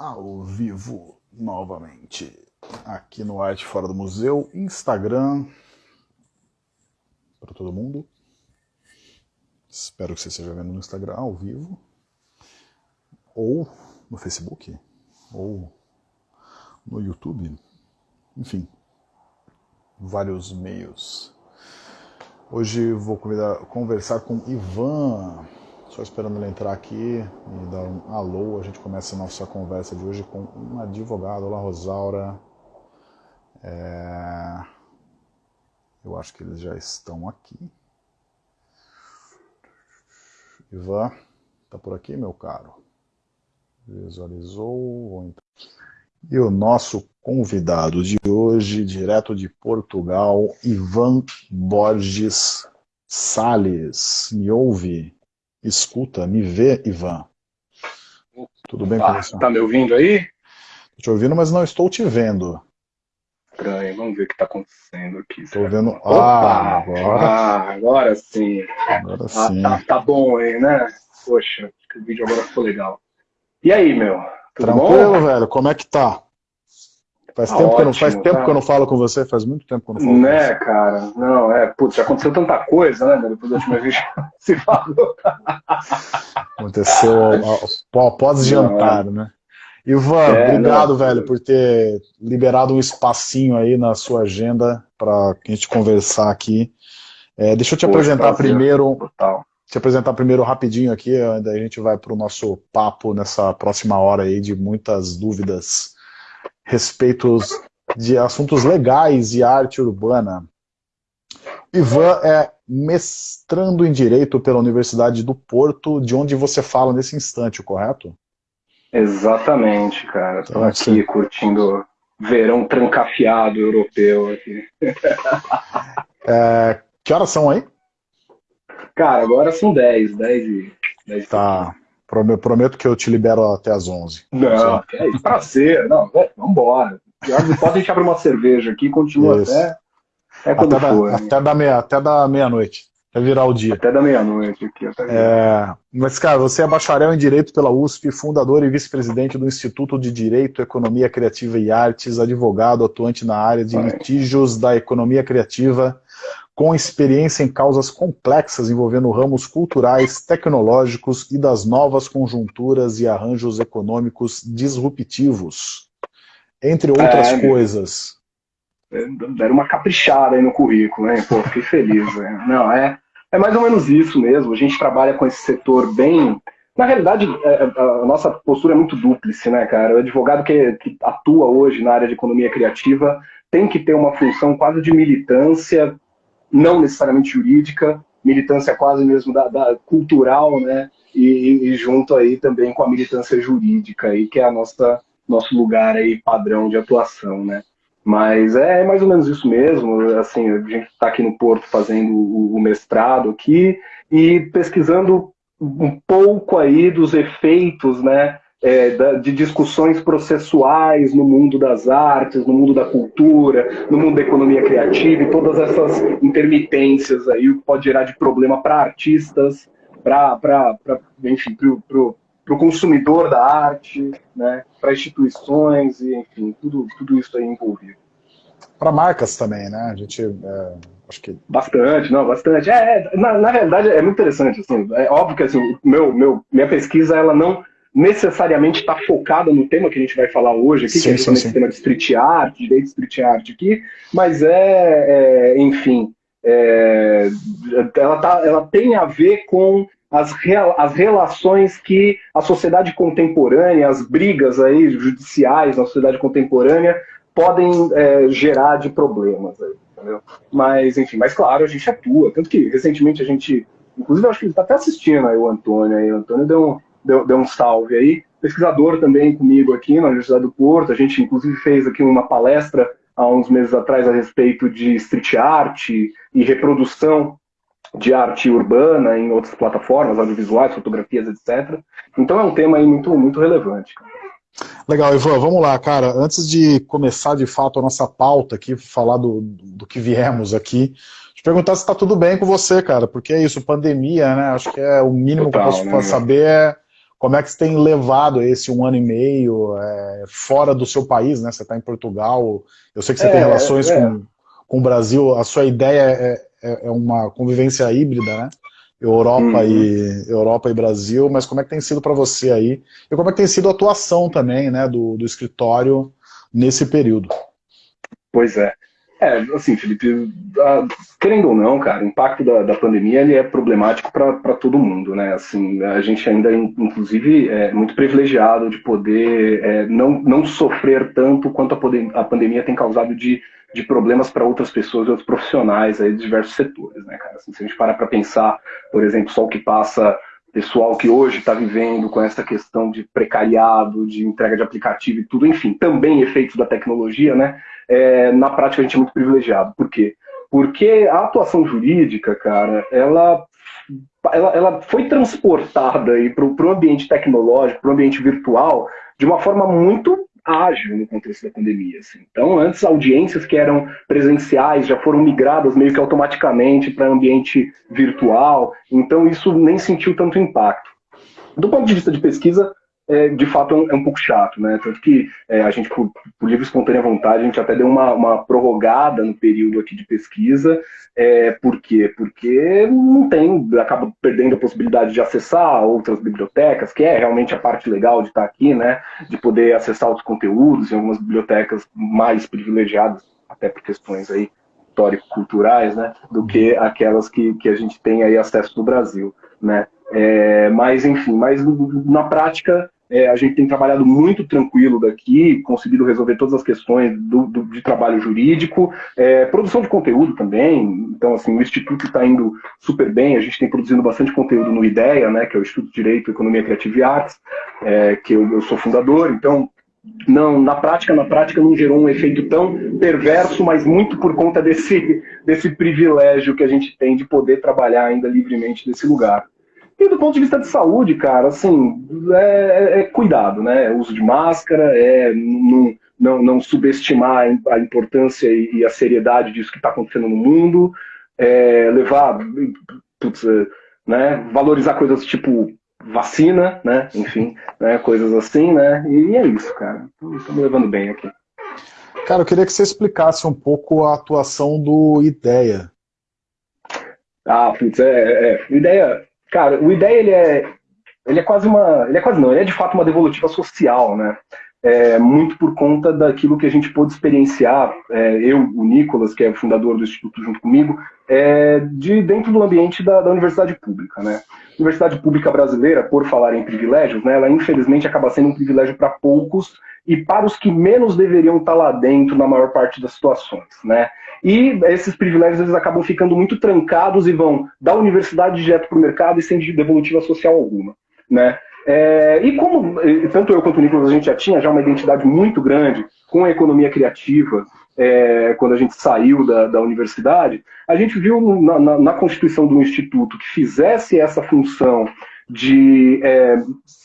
ao vivo novamente. Aqui no Arte Fora do Museu, Instagram para todo mundo. Espero que você esteja vendo no Instagram ao vivo. Ou no Facebook. Ou no YouTube, enfim, vários meios. Hoje vou convidar, conversar com Ivan, só esperando ele entrar aqui e dar um alô. A gente começa a nossa conversa de hoje com um advogado. Olá, Rosaura. É... Eu acho que eles já estão aqui. Ivan, tá por aqui, meu caro? Visualizou. E o nosso convidado de hoje, direto de Portugal, Ivan Borges Sales. Me ouve? Escuta, me vê, Ivan. Tudo bem ah, com você? Tá me ouvindo aí? Estou te ouvindo, mas não estou te vendo. Estranho, vamos ver o que está acontecendo aqui. Estou vendo. Opa! Ah, agora. Ah, agora sim. Agora Ah, sim. tá, tá bom aí, né? Poxa, o vídeo agora ficou legal. E aí, meu? Tudo Tranquilo, bom? velho? Como é que tá? Faz, Tá tempo, que eu não, faz ótimo, tempo tá. que eu não falo com você, faz muito tempo que eu não falo com Né, você. cara? Não, é, putz, já aconteceu tanta coisa, né, meu? Depois da última vez que se falou. Aconteceu ao- ao- após jantar, né? Ivan, É, obrigado, não. velho, por ter liberado um espacinho aí na sua agenda para a gente conversar aqui. É, deixa eu te Poxa, apresentar prazer. primeiro, Total. te apresentar primeiro rapidinho aqui, daí a gente vai para o nosso papo nessa próxima hora aí de muitas dúvidas respeitos de assuntos legais e arte urbana. Ivan é mestrando em Direito pela Universidade do Porto, de onde você fala nesse instante, correto? Exatamente, cara. Tô Então, aqui sim. curtindo verão trancafiado europeu aqui. É, que horas são aí? Cara, agora são 10, 10 e... 10 Tá, prometo que eu te libero até às 11. Não, é isso, prazer. Não, é, vambora. Pode a gente abre uma cerveja aqui e continua Isso. até, até quando Até, for. da, até, da meia, até da meia-noite, até virar o dia. Até da meia-noite aqui. Até É, mas, cara, você é bacharel em Direito pela USP, fundador e vice-presidente do Instituto de Direito, Economia Criativa e Artes, advogado atuante na área de litígios da economia criativa, com experiência em causas complexas envolvendo ramos culturais, tecnológicos e das novas conjunturas e arranjos econômicos disruptivos, entre outras É, coisas. Deram uma caprichada aí no currículo, hein? Pô, fiquei feliz. né? Não, é, é mais ou menos isso mesmo. A gente trabalha com esse setor bem. Na realidade, é, a nossa postura é muito dúplice, né, cara? O advogado que, que atua hoje na área de economia criativa tem que ter uma função quase de militância, não necessariamente jurídica, militância quase mesmo da, da cultural, né? E, e junto aí também com a militância jurídica, aí, que é a nossa nosso lugar aí padrão de atuação, né? Mas é mais ou menos isso mesmo. Assim, a gente está aqui no Porto fazendo o, o mestrado aqui e pesquisando um pouco aí dos efeitos, né, é, de discussões processuais no mundo das artes, no mundo da cultura, no mundo da economia criativa e todas essas intermitências aí, o que pode gerar de problema para artistas, para, enfim, para o consumidor da arte, né, para instituições e, enfim, tudo, tudo isso aí envolvido. Para marcas também, né? A gente, é, acho que Bastante, não, bastante. É, é, na, na realidade é muito interessante. Assim, é óbvio que assim, meu, meu, minha pesquisa ela não necessariamente está focada no tema que a gente vai falar hoje aqui, Sim, que é sim, justamente sim. esse tema de street art, direito de street art aqui, mas é, é, enfim, é, ela, tá, ela tem a ver com as, rea- as relações que a sociedade contemporânea, as brigas aí judiciais na sociedade contemporânea podem é, gerar de problemas. Aí, entendeu? Mas, enfim, mas claro, a gente atua. Tanto que recentemente a gente, inclusive, eu acho que ele está até assistindo aí o Antônio aí. O Antônio deu um, deu, deu um salve aí. Pesquisador também comigo aqui na Universidade do Porto. A gente, inclusive, fez aqui uma palestra há uns meses atrás a respeito de street art e reprodução de arte urbana em outras plataformas, audiovisuais, fotografias, etc. Então é um tema aí muito, muito relevante. Legal, Ivan, vamos lá, cara. Antes de começar de fato a nossa pauta aqui, falar do, do que viemos aqui, te perguntar se está tudo bem com você, cara, porque é isso, pandemia, né? Acho que é o mínimo Total, que eu posso né, saber é como é que você tem levado esse um ano e meio é, fora do seu país, né? Você está em Portugal, eu sei que você é, tem relações é. Com, com o Brasil, a sua ideia é, é, é uma convivência híbrida, né? Europa, uhum. e, Europa e Brasil, mas como é que tem sido para você aí? E como é que tem sido a atuação também, né, do, do escritório nesse período? Pois é. É, assim, Felipe, querendo ou não, cara, o impacto da, da pandemia ele é problemático para todo mundo, né? Assim, a gente ainda, inclusive, é muito privilegiado de poder é, não, não sofrer tanto quanto a, a pandemia tem causado de, de problemas para outras pessoas e outros profissionais aí de diversos setores, né, cara? Assim, se a gente parar para pensar, por exemplo, só o que passa pessoal que hoje está vivendo com essa questão de precariado, de entrega de aplicativo e tudo, enfim, também efeitos da tecnologia, né? É, na prática a gente é muito privilegiado. Por quê? Porque a atuação jurídica, cara, ela, ela, ela foi transportada para o ambiente tecnológico, para o ambiente virtual, de uma forma muito ágil no contexto da pandemia. Assim. Então, antes, audiências que eram presenciais já foram migradas meio que automaticamente para ambiente virtual, então isso nem sentiu tanto impacto. Do ponto de vista de pesquisa, é, de fato é um, é um, pouco chato, né? Tanto que é, a gente, por, por livre e espontânea vontade, a gente até deu uma, uma prorrogada no período aqui de pesquisa. É, por quê? Porque não tem, acaba perdendo a possibilidade de acessar outras bibliotecas, que é realmente a parte legal de estar aqui, né? De poder acessar outros conteúdos em algumas bibliotecas mais privilegiadas, até por questões aí histórico-culturais, né? Do que aquelas que, que a gente tem aí acesso no Brasil, né? É, mas, enfim, mas na prática é, a gente tem trabalhado muito tranquilo daqui, conseguido resolver todas as questões do, do de trabalho jurídico, é, produção de conteúdo também. Então, assim, o Instituto está indo super bem. A gente tem produzindo bastante conteúdo no IDEA, né, que é o Instituto de Direito, Economia Criativa e Artes, é, que eu, eu sou fundador. Então, não, na prática, na prática não gerou um efeito tão perverso, mas muito por conta desse, desse privilégio que a gente tem de poder trabalhar ainda livremente nesse lugar. E do ponto de vista de saúde, cara, assim, é, é, é cuidado, né? Uso de máscara, é não, não, não subestimar a importância e a seriedade disso que está acontecendo no mundo, é, levar, putz, é, né? Valorizar coisas tipo vacina, né? Enfim, né? coisas assim, né? E é isso, cara. Estamos levando bem aqui. Cara, eu queria que você explicasse um pouco a atuação do IDEA. Ah, putz, é, é. IDEA Cara, o ideia ele é, ele é quase uma, ele é quase não, ele é de fato uma devolutiva social, né? É, muito por conta daquilo que a gente pôde experienciar, é, eu, o Nicolas, que é o fundador do Instituto junto comigo, é, de dentro do ambiente da, da universidade pública, né? A universidade pública brasileira, por falar em privilégios, né, ela infelizmente acaba sendo um privilégio para poucos e para os que menos deveriam estar lá dentro na maior parte das situações, né? E esses privilégios eles acabam ficando muito trancados e vão da universidade direto para o mercado e sem devolutiva social alguma, né? É, e como tanto eu quanto o Nicolas a gente já tinha já uma identidade muito grande com a economia criativa é, quando a gente saiu da, da universidade, a gente viu na, na, na, constituição do instituto que fizesse essa função de é,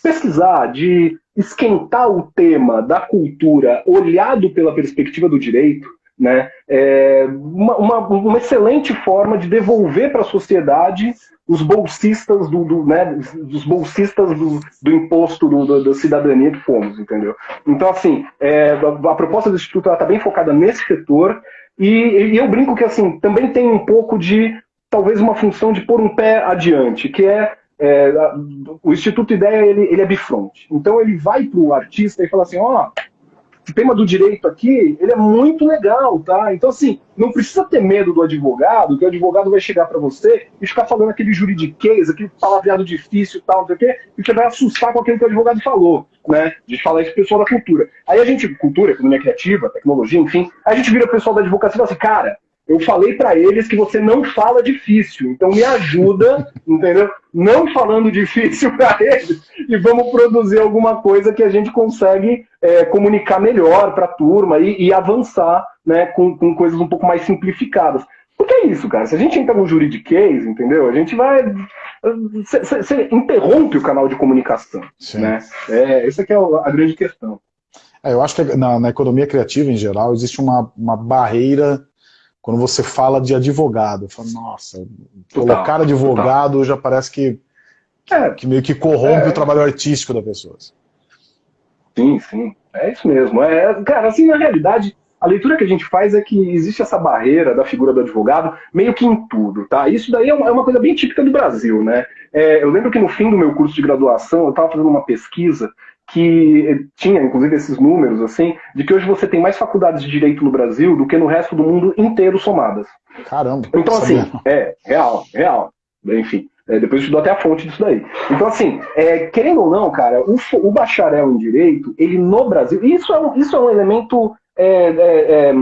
pesquisar, de esquentar o tema da cultura olhado pela perspectiva do direito, né? É uma, uma, uma excelente forma de devolver para a sociedade os bolsistas do, do né, dos bolsistas do, do imposto do, do, da cidadania que fomos, entendeu? Então, assim, é, a, a, proposta do Instituto está bem focada nesse setor e, e, eu brinco que, assim, também tem um pouco de, talvez, uma função de pôr um pé adiante, que é, é o Instituto Ideia, ele, ele é bifronte. Então, ele vai para o artista e fala assim, ó, oh, o tema do direito aqui, ele é muito legal, tá? Então, assim, não precisa ter medo do advogado, que o advogado vai chegar para você e ficar falando aquele juridiquês, aquele palavreado difícil e tal, não sei o quê, e você vai assustar com aquilo que o advogado falou, né? De falar isso pro pessoal da cultura. Aí a gente, cultura, economia criativa, tecnologia, enfim, a gente vira o pessoal da advocacia e fala assim, cara, eu falei para eles que você não fala difícil, então me ajuda, entendeu? Não falando difícil para eles e vamos produzir alguma coisa que a gente consegue é, comunicar melhor para a turma e, e, avançar né, com, com coisas um pouco mais simplificadas. Porque é isso, cara. Se a gente entra no juridiquês, entendeu? A gente vai. Você interrompe o canal de comunicação. Sim. Né? É, essa é a grande questão. É, eu acho que na, na, economia criativa, em geral, existe uma, uma barreira quando você fala de advogado. Falo, nossa, colocar advogado total. já parece que é, que meio que corrompe é, o trabalho artístico das pessoas. Sim, sim. É isso mesmo. É, cara, assim, na realidade, a leitura que a gente faz é que existe essa barreira da figura do advogado meio que em tudo, tá? Isso daí é uma, é uma coisa bem típica do Brasil, né? É, eu lembro que no fim do meu curso de graduação, eu estava fazendo uma pesquisa que tinha, inclusive, esses números, assim, de que hoje você tem mais faculdades de direito no Brasil do que no resto do mundo inteiro somadas. Caramba. Então, assim, é, real, real. Enfim, é, depois eu te dou até a fonte disso daí. Então, assim, é, querendo ou não, cara, o, o, bacharel em direito, ele no Brasil, isso é um, isso é um elemento. É, é,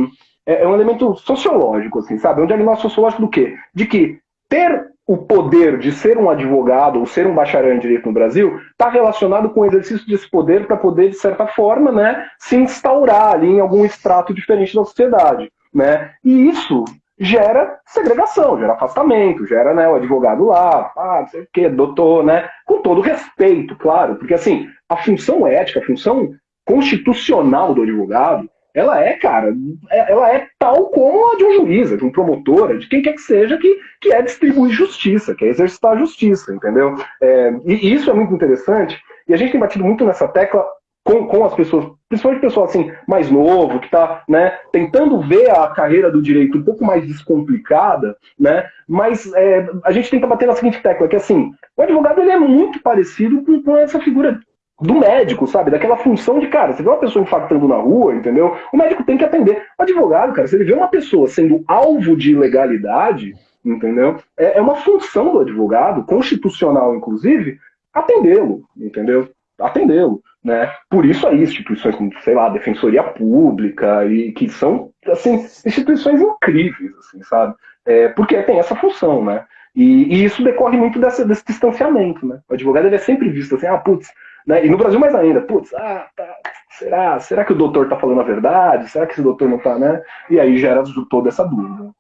é, é um elemento sociológico, assim, sabe? É um diagnóstico sociológico do quê? De que ter o poder de ser um advogado ou ser um bacharel em direito no Brasil está relacionado com o exercício desse poder para poder, de certa forma, né, se instaurar ali em algum extrato diferente da sociedade. Né? E isso gera segregação, gera afastamento, gera né, o advogado lá, ah, não sei o quê, doutor, né? Com todo respeito, claro, porque assim, a função ética, a função constitucional do advogado, ela é, cara, é, ela é tal como a de um juiz, de um promotor, de quem quer que seja, que, que é distribuir justiça, que é exercitar justiça, entendeu? É, e isso é muito interessante, e a gente tem batido muito nessa tecla com, com as pessoas, principalmente pessoal assim, mais novo, que está né, tentando ver a carreira do direito um pouco mais descomplicada, né, mas é, a gente tenta bater na seguinte tecla, que assim, o advogado ele é muito parecido com, com essa figura do médico, sabe? Daquela função de, cara, você vê uma pessoa infartando na rua, entendeu? O médico tem que atender. O advogado, cara, se ele vê uma pessoa sendo alvo de ilegalidade, entendeu? É, é uma função do advogado, constitucional inclusive, atendê-lo, entendeu? Atendê-lo. Né? Por isso aí, instituições como, sei lá, Defensoria Pública, e que são assim, instituições incríveis, assim, sabe? É, porque tem essa função, né? E, e isso decorre muito dessa, desse distanciamento, né? O advogado ele é sempre visto assim, ah, putz, né? E no Brasil mais ainda, putz, ah, tá, será? Será que o doutor tá falando a verdade? Será que esse doutor não tá, né? E aí gera toda essa dúvida.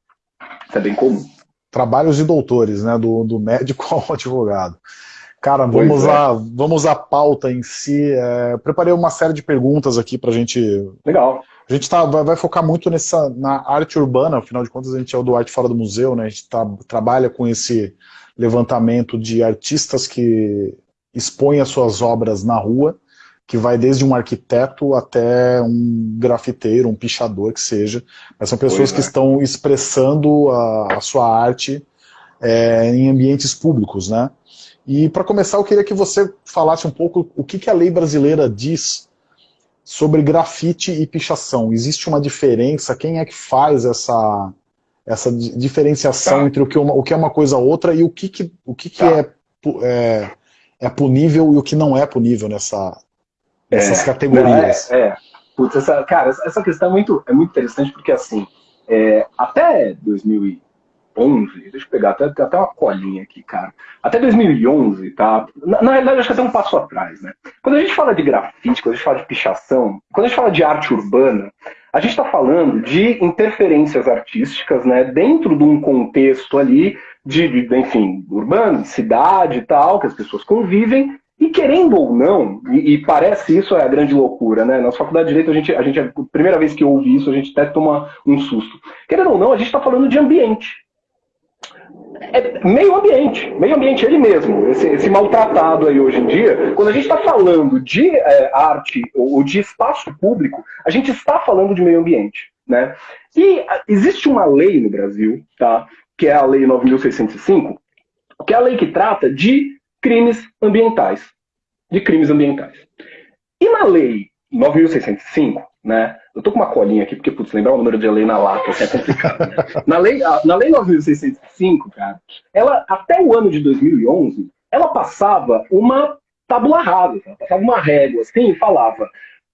Isso é bem comum. Trabalhos de doutores, né? Do, do médico ao advogado. Cara, vamos, é. à, vamos à pauta em si. É, preparei uma série de perguntas aqui para a gente. Legal. A gente tá, vai, vai, focar muito nessa, na arte urbana, afinal de contas a gente é o do Arte Fora do Museu, né? A gente tá, trabalha com esse levantamento de artistas que expõem as suas obras na rua, que vai desde um arquiteto até um grafiteiro, um pichador, que seja. Mas são pessoas pois que é. estão expressando a, a sua arte é, em ambientes públicos, né? E para começar, eu queria que você falasse um pouco o que, que a lei brasileira diz sobre grafite e pichação. Existe uma diferença? Quem é que faz essa, essa diferenciação tá. entre o que, uma, o que é uma coisa ou outra e o que, que, o que, que tá. é, é, é punível e o que não é punível nessa, nessas é, categorias? É, é. Putz, essa, cara, essa questão é muito, é muito interessante porque, assim, é, até 2000 2011, deixa eu pegar até, até uma colinha aqui, cara. Até 2011, tá? Na, na realidade, acho que até um passo atrás, né? Quando a gente fala de grafite, quando a gente fala de pichação, quando a gente fala de arte urbana, a gente está falando de interferências artísticas, né? Dentro de um contexto ali de, de, enfim, urbano, de cidade e tal, que as pessoas convivem, e querendo ou não, e, e, parece isso é a grande loucura, né? Na faculdade de Direito, a gente, a gente, a primeira vez que ouve isso, a gente até toma um susto. Querendo ou não, a gente está falando de ambiente é meio ambiente, meio ambiente ele mesmo, esse, esse, maltratado aí hoje em dia, quando a gente está falando de é, arte ou de espaço público, a gente está falando de meio ambiente, né? E existe uma lei no Brasil, tá? Que é a Lei 9.605, que é a lei que trata de crimes ambientais, de crimes ambientais. E na Lei 9.605, né? Eu tô com uma colinha aqui, porque, putz, lembrar o número de lei na lata é complicado. Né? na, lei, na lei 9.605, cara, ela, até o ano de 2011, ela passava uma tabula rasa, passava uma régua, assim, e falava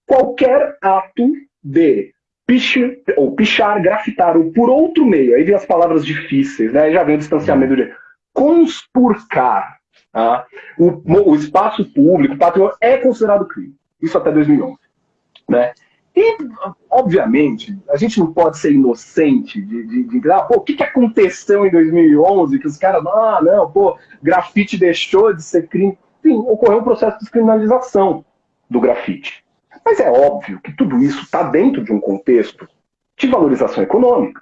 qualquer ato de pichar, ou pichar, grafitar, ou por outro meio, aí vem as palavras difíceis, né? Já vem o distanciamento de conspurcar, tá? o, o espaço público, o patrimônio, é considerado crime. Isso até 2011. Né? E, obviamente, a gente não pode ser inocente de, de, de ah, pô, o que, que aconteceu em 2011 que os caras, ah, não, pô, grafite deixou de ser crime. Sim, ocorreu um processo de descriminalização do grafite. Mas é óbvio que tudo isso está dentro de um contexto de valorização econômica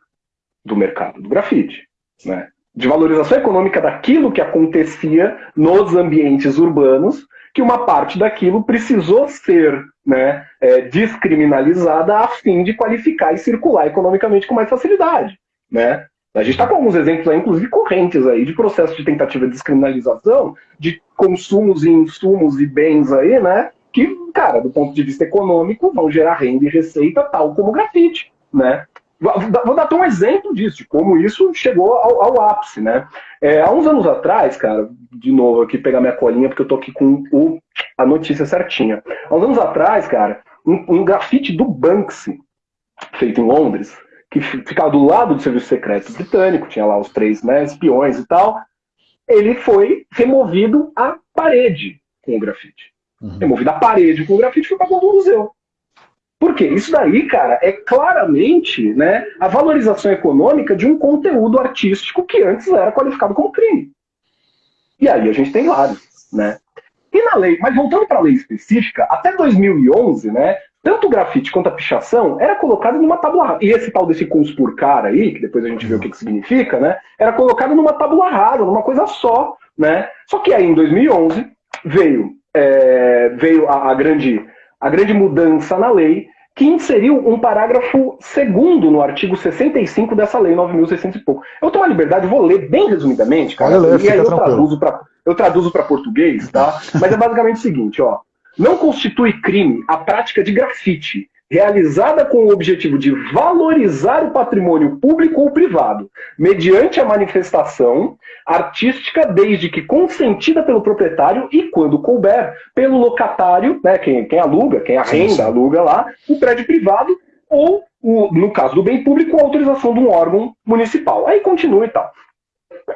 do mercado do grafite. Né? de valorização econômica daquilo que acontecia nos ambientes urbanos, que uma parte daquilo precisou ser né, é, descriminalizada a fim de qualificar e circular economicamente com mais facilidade. Né? A gente está com alguns exemplos aí, inclusive correntes aí, de processo de tentativa de descriminalização de consumos e insumos e bens aí, né? Que, cara, do ponto de vista econômico, vão gerar renda e receita, tal como o grafite, né? Vou dar até um exemplo disso, de como isso chegou ao, ao ápice, né? É, há uns anos atrás, cara, de novo aqui pegar minha colinha, porque eu tô aqui com o, a notícia certinha. Há uns anos atrás, cara, um, um grafite do Banksy, feito em Londres, que ficava do lado do serviço secreto britânico, tinha lá os três né, espiões e tal, ele foi removido a parede com o grafite. Uhum. Removido a parede com o grafite e foi para o museu. Por quê? Isso daí, cara, é claramente né, a valorização econômica de um conteúdo artístico que antes era qualificado como crime. E aí a gente tem vários, né? E na lei, mas voltando para a lei específica, até 2011, né, tanto o grafite quanto a pichação era colocado numa tábua rasa. E esse tal desse conspurcar aí, que depois a gente vê o que, que significa, né? Era colocado numa tábua rasa, numa coisa só, né? Só que aí em 2011 veio, é, veio a, a, grande, a grande mudança na lei que inseriu um parágrafo segundo no artigo 65 dessa lei 9.600 e pouco. Eu tenho a liberdade, vou ler bem resumidamente, cara, ler, e aí eu traduzo, pra, eu traduzo para português, tá? Mas é basicamente o seguinte, ó. Não constitui crime a prática de grafite, realizada com o objetivo de valorizar o patrimônio público ou privado, mediante a manifestação artística, desde que consentida pelo proprietário e, quando couber, pelo locatário, né, quem, quem aluga, quem arrenda, aluga lá, o prédio privado, ou, o, no caso do bem público, a autorização de um órgão municipal. Aí continua e tal.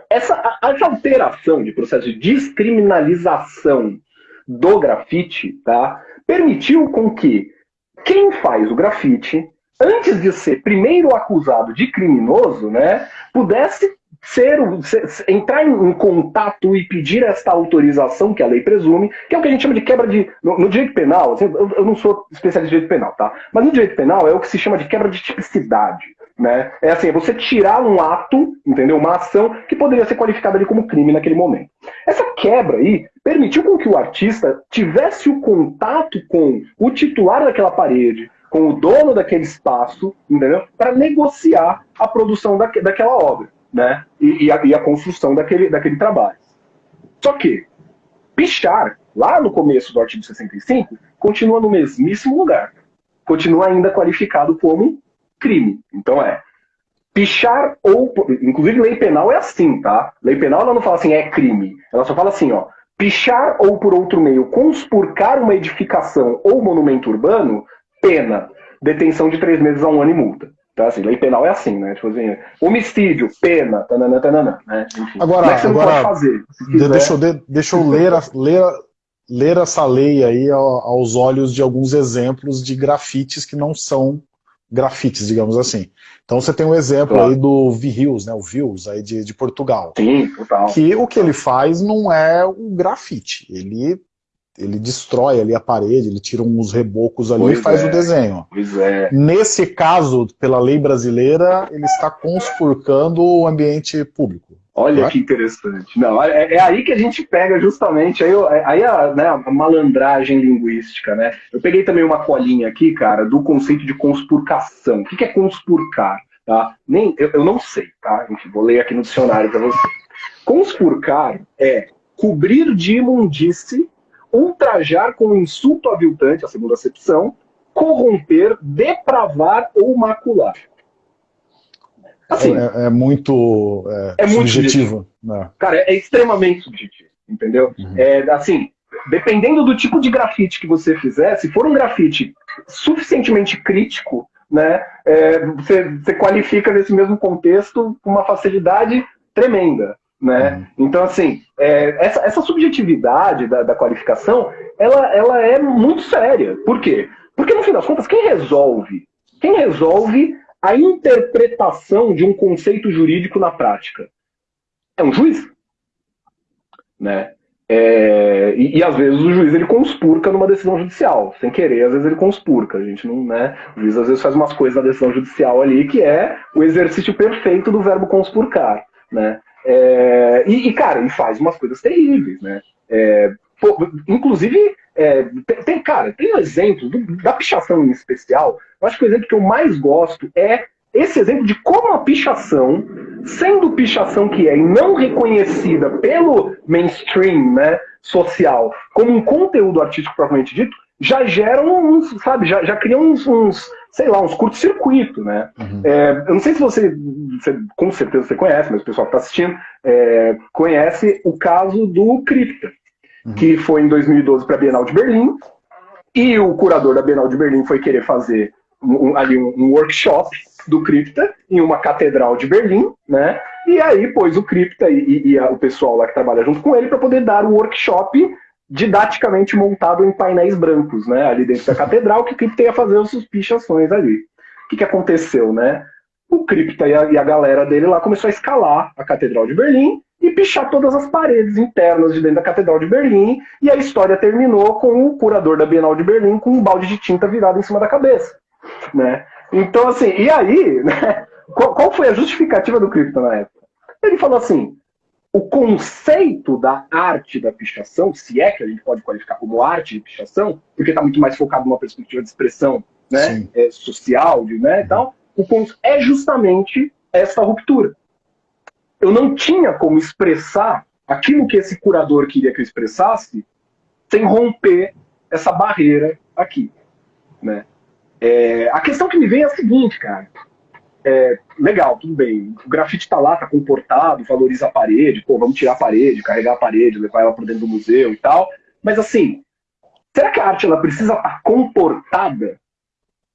Essa, essa alteração de processo de descriminalização do grafite, tá? Permitiu com que quem faz o grafite, antes de ser primeiro acusado de criminoso, né, pudesse ser, ser, entrar em, contato e pedir esta autorização que a lei presume, que é o que a gente chama de quebra de. No, no direito penal, assim, eu, eu, não sou especialista em direito penal, tá? Mas no direito penal é o que se chama de quebra de tipicidade. Né? É assim, é você tirar um ato, entendeu? Uma ação que poderia ser qualificada ali como crime naquele momento. Essa quebra aí permitiu com que o artista tivesse o contato com o titular daquela parede, com o dono daquele espaço, entendeu? Para negociar a produção daque, daquela obra, né? E, e, a, e, a, construção daquele, daquele trabalho. Só que pichar, lá no começo do artigo 65, continua no mesmíssimo lugar. Continua ainda qualificado como crime. Então é pichar ou. Inclusive, lei penal é assim, tá? Lei penal ela não fala assim, é crime. Ela só fala assim, ó. Pichar ou por outro meio conspurcar uma edificação ou monumento urbano, pena. Detenção de três meses a um ano e multa. Então, assim, lei penal é assim, né? Tipo assim, homicídio, pena, tanana, tanana, né? Enfim, agora, é agora fazer, deixa, eu, deixa eu ler, ler, ler essa lei aí aos olhos de alguns exemplos de grafites que não são grafites, digamos assim. Então você tem um exemplo claro. aí do Vihils, né, o Vils aí de, de Portugal. Sim, total. Que o que ele faz não é um grafite, ele ele destrói ali a parede, ele tira uns rebocos ali pois e faz é, o desenho. Pois é. Nesse caso, pela lei brasileira, ele está conspurcando o ambiente público. Olha que interessante. Não, é, é, aí que a gente pega justamente aí, aí a, né, a, malandragem linguística, né? Eu peguei também uma colinha aqui, cara, do conceito de conspurcação. O que, que é conspurcar? Tá? Nem, eu, eu não sei, tá? Enfim, vou ler aqui no dicionário para você. Conspurcar é cobrir de imundície, ultrajar com insulto aviltante, a segunda acepção, corromper, depravar ou macular. Assim, é, é muito é, é muito subjetivo. Né? Cara, é, é, extremamente subjetivo, entendeu? Uhum. É, assim, dependendo do tipo de grafite que você fizer, se for um grafite suficientemente crítico, né, é, você, você qualifica nesse mesmo contexto com uma facilidade tremenda. Né? Uhum. Então, assim, é, essa, essa, subjetividade da, da, qualificação, ela, ela é muito séria. Por quê? Porque, no fim das contas, quem resolve? Quem resolve a interpretação de um conceito jurídico na prática? É um juiz. Né? É, e, e, às vezes o juiz ele conspurca numa decisão judicial, sem querer, às vezes ele conspurca. A gente não, né? O juiz às vezes faz umas coisas na decisão judicial ali que é o exercício perfeito do verbo conspurcar, né? É, e, e, cara, ele faz umas coisas terríveis, né? É, pô, inclusive, é, tem, cara, tem um exemplo do, da pichação em especial. Eu acho que o exemplo que eu mais gosto é esse exemplo de como a pichação, sendo pichação que é e não reconhecida pelo mainstream né, social como um conteúdo artístico propriamente dito, já geram uns, sabe, já, já criam uns, uns sei lá, uns curto-circuito, né? Uhum. É, eu não sei se você, você, com certeza você conhece, mas o pessoal que está assistindo, é, conhece o caso do Cripta, uhum. que foi em 2012 para a Bienal de Berlim, e o curador da Bienal de Berlim foi querer fazer um, ali um, um workshop do Cripta em uma catedral de Berlim, né? E aí pôs o Cripta e, e, e o pessoal lá que trabalha junto com ele para poder dar o workshop didaticamente montado em painéis brancos, né? Ali dentro da catedral, que o Cripta ia fazer as suas pichações ali. O que, que aconteceu, né? O Cripta e a, e a galera dele lá começou a escalar a catedral de Berlim e pichar todas as paredes internas de dentro da Catedral de Berlim, e a história terminou com o curador da Bienal de Berlim com um balde de tinta virado em cima da cabeça. Né? Então, assim, e aí, né, qual, qual foi a justificativa do Cripto na época? Ele falou assim: o conceito da arte da pichação, se é que a gente pode qualificar como arte de pichação, porque está muito mais focado numa perspectiva de expressão né, é, social, de, né, tal, o é justamente essa ruptura. Eu não tinha como expressar aquilo que esse curador queria que eu expressasse sem romper essa barreira aqui. Né? É, a questão que me vem é a seguinte, cara. É, legal, tudo bem. O grafite tá lá, tá comportado, valoriza a parede, pô, vamos tirar a parede, carregar a parede, levar ela para dentro do museu e tal. Mas assim, será que a arte ela precisa estar tá comportada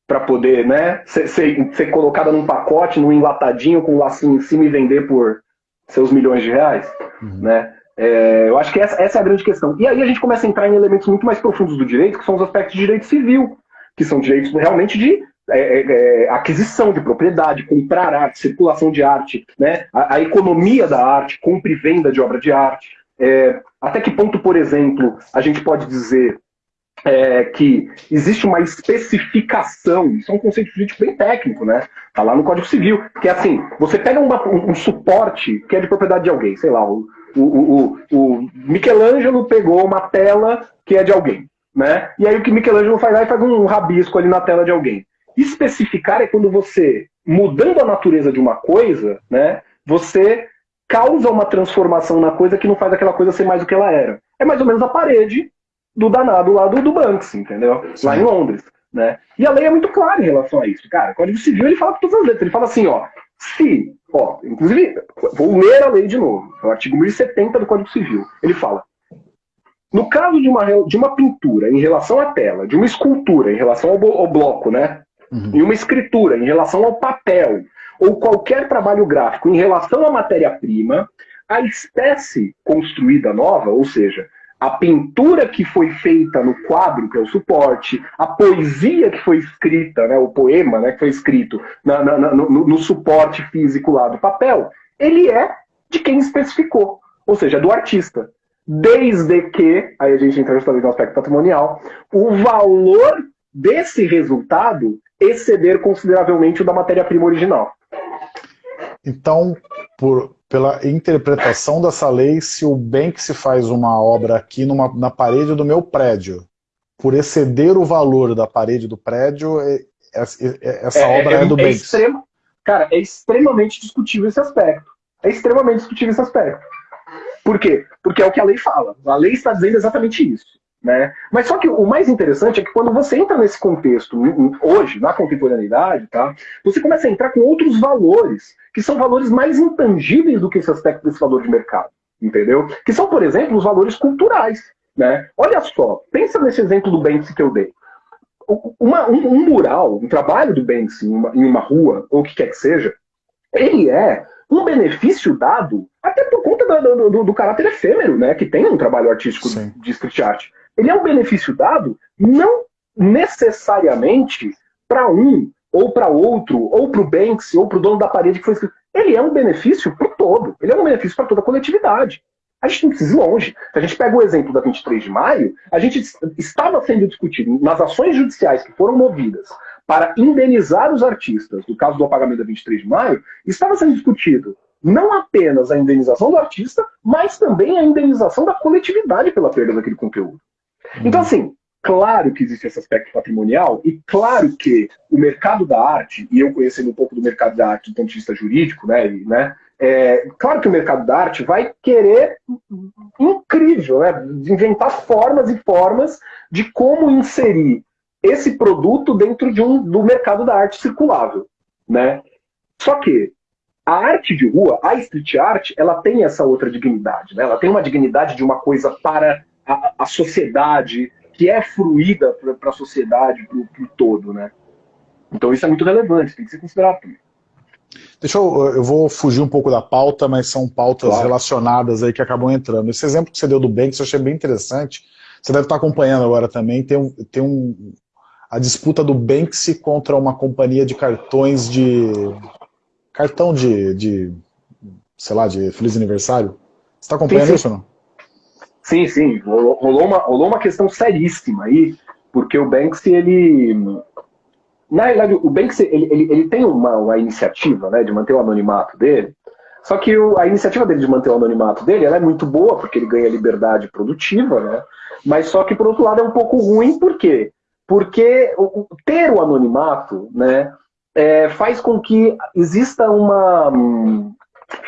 para poder, né, ser, ser, ser, colocada num pacote, num enlatadinho com um lacinho em cima e vender por seus milhões de reais, uhum. né? É, eu acho que essa, essa, é a grande questão. E aí a gente começa a entrar em elementos muito mais profundos do direito, que são os aspectos de direito civil que são direitos realmente de é, é, é, aquisição de propriedade, comprar arte, circulação de arte, né? a, a economia da arte, compra e venda de obra de arte. É, até que ponto, por exemplo, a gente pode dizer é, que existe uma especificação, isso é um conceito jurídico bem técnico, né? Tá lá no Código Civil, que é assim, você pega uma, um, um, suporte que é de propriedade de alguém, sei lá, o, o, o, o Michelangelo pegou uma tela que é de alguém. Né? E aí o que Michelangelo faz lá é faz um rabisco ali na tela de alguém. Especificar é quando você, mudando a natureza de uma coisa, né, você causa uma transformação na coisa que não faz aquela coisa ser mais do que ela era. É mais ou menos a parede do danado lá do, do Banksy, entendeu? Sim. Lá em Londres. Né? E a lei é muito clara em relação a isso. Cara, o Código Civil ele fala com todas as letras. Ele fala assim, ó, se, ó, inclusive, vou ler a lei de novo, é o artigo 1070 do Código Civil. Ele fala, no caso de uma, de uma pintura em relação à tela, de uma escultura em relação ao, ao bloco, né? Uhum. E uma escritura em relação ao papel, ou qualquer trabalho gráfico em relação à matéria-prima, a espécie construída nova, ou seja, a pintura que foi feita no quadro, que é o suporte, a poesia que foi escrita, né, o poema né, que foi escrito na, na, no, no, suporte físico lá do papel, ele é de quem especificou, ou seja, do artista desde que, aí a gente entra justamente no aspecto patrimonial, o valor desse resultado exceder consideravelmente o da matéria-prima original. Então, por, pela interpretação dessa lei, se o bem que se faz uma obra aqui numa, na parede do meu prédio, por exceder o valor da parede do prédio, é, é, é, essa é, obra é, do bem. Cara, é extremamente discutível esse aspecto. É extremamente discutível esse aspecto. Por quê? Porque é o que a lei fala. A lei está dizendo exatamente isso. Né? Mas só que o mais interessante é que quando você entra nesse contexto, hoje, na contemporaneidade, tá, você começa a entrar com outros valores, que são valores mais intangíveis do que esse aspecto desse valor de mercado. Entendeu? Que são, por exemplo, os valores culturais. Né? Olha só, pensa nesse exemplo do Banksy que eu dei. Uma, um, um, mural, um trabalho do Banksy em uma, em uma rua, ou o que quer que seja, ele é um benefício dado até por conta do, do, do, caráter efêmero, né, que tem um trabalho artístico Sim. de street art. Ele é um benefício dado não necessariamente para um ou para outro, ou para o Banksy, ou para o dono da parede que foi escrito. Ele é um benefício para o todo. Ele é um benefício para toda a coletividade. A gente não precisa ir longe. Se a gente pega o exemplo da 23 de maio, a gente estava sendo discutido nas ações judiciais que foram movidas para indenizar os artistas, no caso do apagamento da 23 de maio, estava sendo discutido não apenas a indenização do artista, mas também a indenização da coletividade pela perda daquele conteúdo. Então, assim, claro que existe esse aspecto patrimonial e claro que o mercado da arte, e eu conhecendo um pouco do mercado da arte do ponto de vista jurídico, né, e, né é, claro que o mercado da arte vai querer, incrível, né, inventar formas e formas de como inserir esse produto dentro de um, do mercado da arte circulável. Né? Só que a arte de rua, a street art, ela tem essa outra dignidade. Né? Ela tem uma dignidade de uma coisa para a, a sociedade, que é fruída para a sociedade, para o todo. Né? Então isso é muito relevante, tem que ser considerado também. Deixa eu, eu vou fugir um pouco da pauta, mas são pautas claro. relacionadas aí que acabam entrando. Esse exemplo que você deu do Banks eu achei bem interessante. Você deve estar acompanhando agora também. Tem um, tem um, a disputa do Banksy contra uma companhia de cartões de... cartão de, de sei lá, de Feliz Aniversário. Você está acompanhando sim, sim. isso ou não? Sim, sim. Rolou uma, rolou uma questão seríssima aí, porque o Banksy, ele... Na realidade, o Banksy, ele, ele, ele tem uma, uma iniciativa né, de manter o anonimato dele, só que o, a iniciativa dele de manter o anonimato dele é muito boa, porque ele ganha liberdade produtiva, né? Mas só que, por outro lado, é um pouco ruim, por quê? Porque ter o anonimato né, é, faz com que exista uma hum,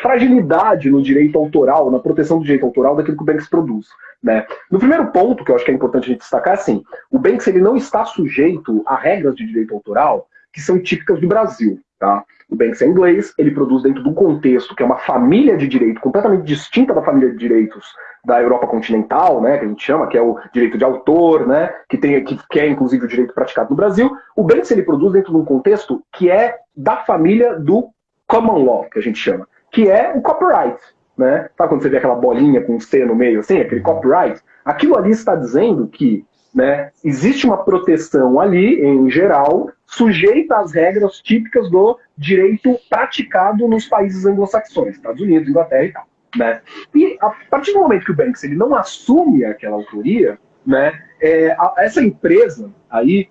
fragilidade no direito autoral, na proteção do direito autoral daquilo que o Banks produz. Né? No primeiro ponto, que eu acho que é importante a gente destacar, assim, o Banks ele não está sujeito a regras de direito autoral que são típicas do Brasil. Tá? O Banks é inglês, ele produz dentro de um contexto que é uma família de direito completamente distinta da família de direitos da Europa continental, né, que a gente chama, que é o direito de autor, né, que, tem, que, que é inclusive o direito praticado no Brasil. O Banks ele produz dentro de um contexto que é da família do common law, que a gente chama, que é o copyright. Né? Sabe quando você vê aquela bolinha com um C no meio, assim, aquele copyright? Aquilo ali está dizendo que né, existe uma proteção ali, em geral, sujeita às regras típicas do direito praticado nos países anglo-saxões, Estados Unidos, Inglaterra e tal. Né? E a partir do momento que o Banks ele não assume aquela autoria, né, é, a, essa empresa aí,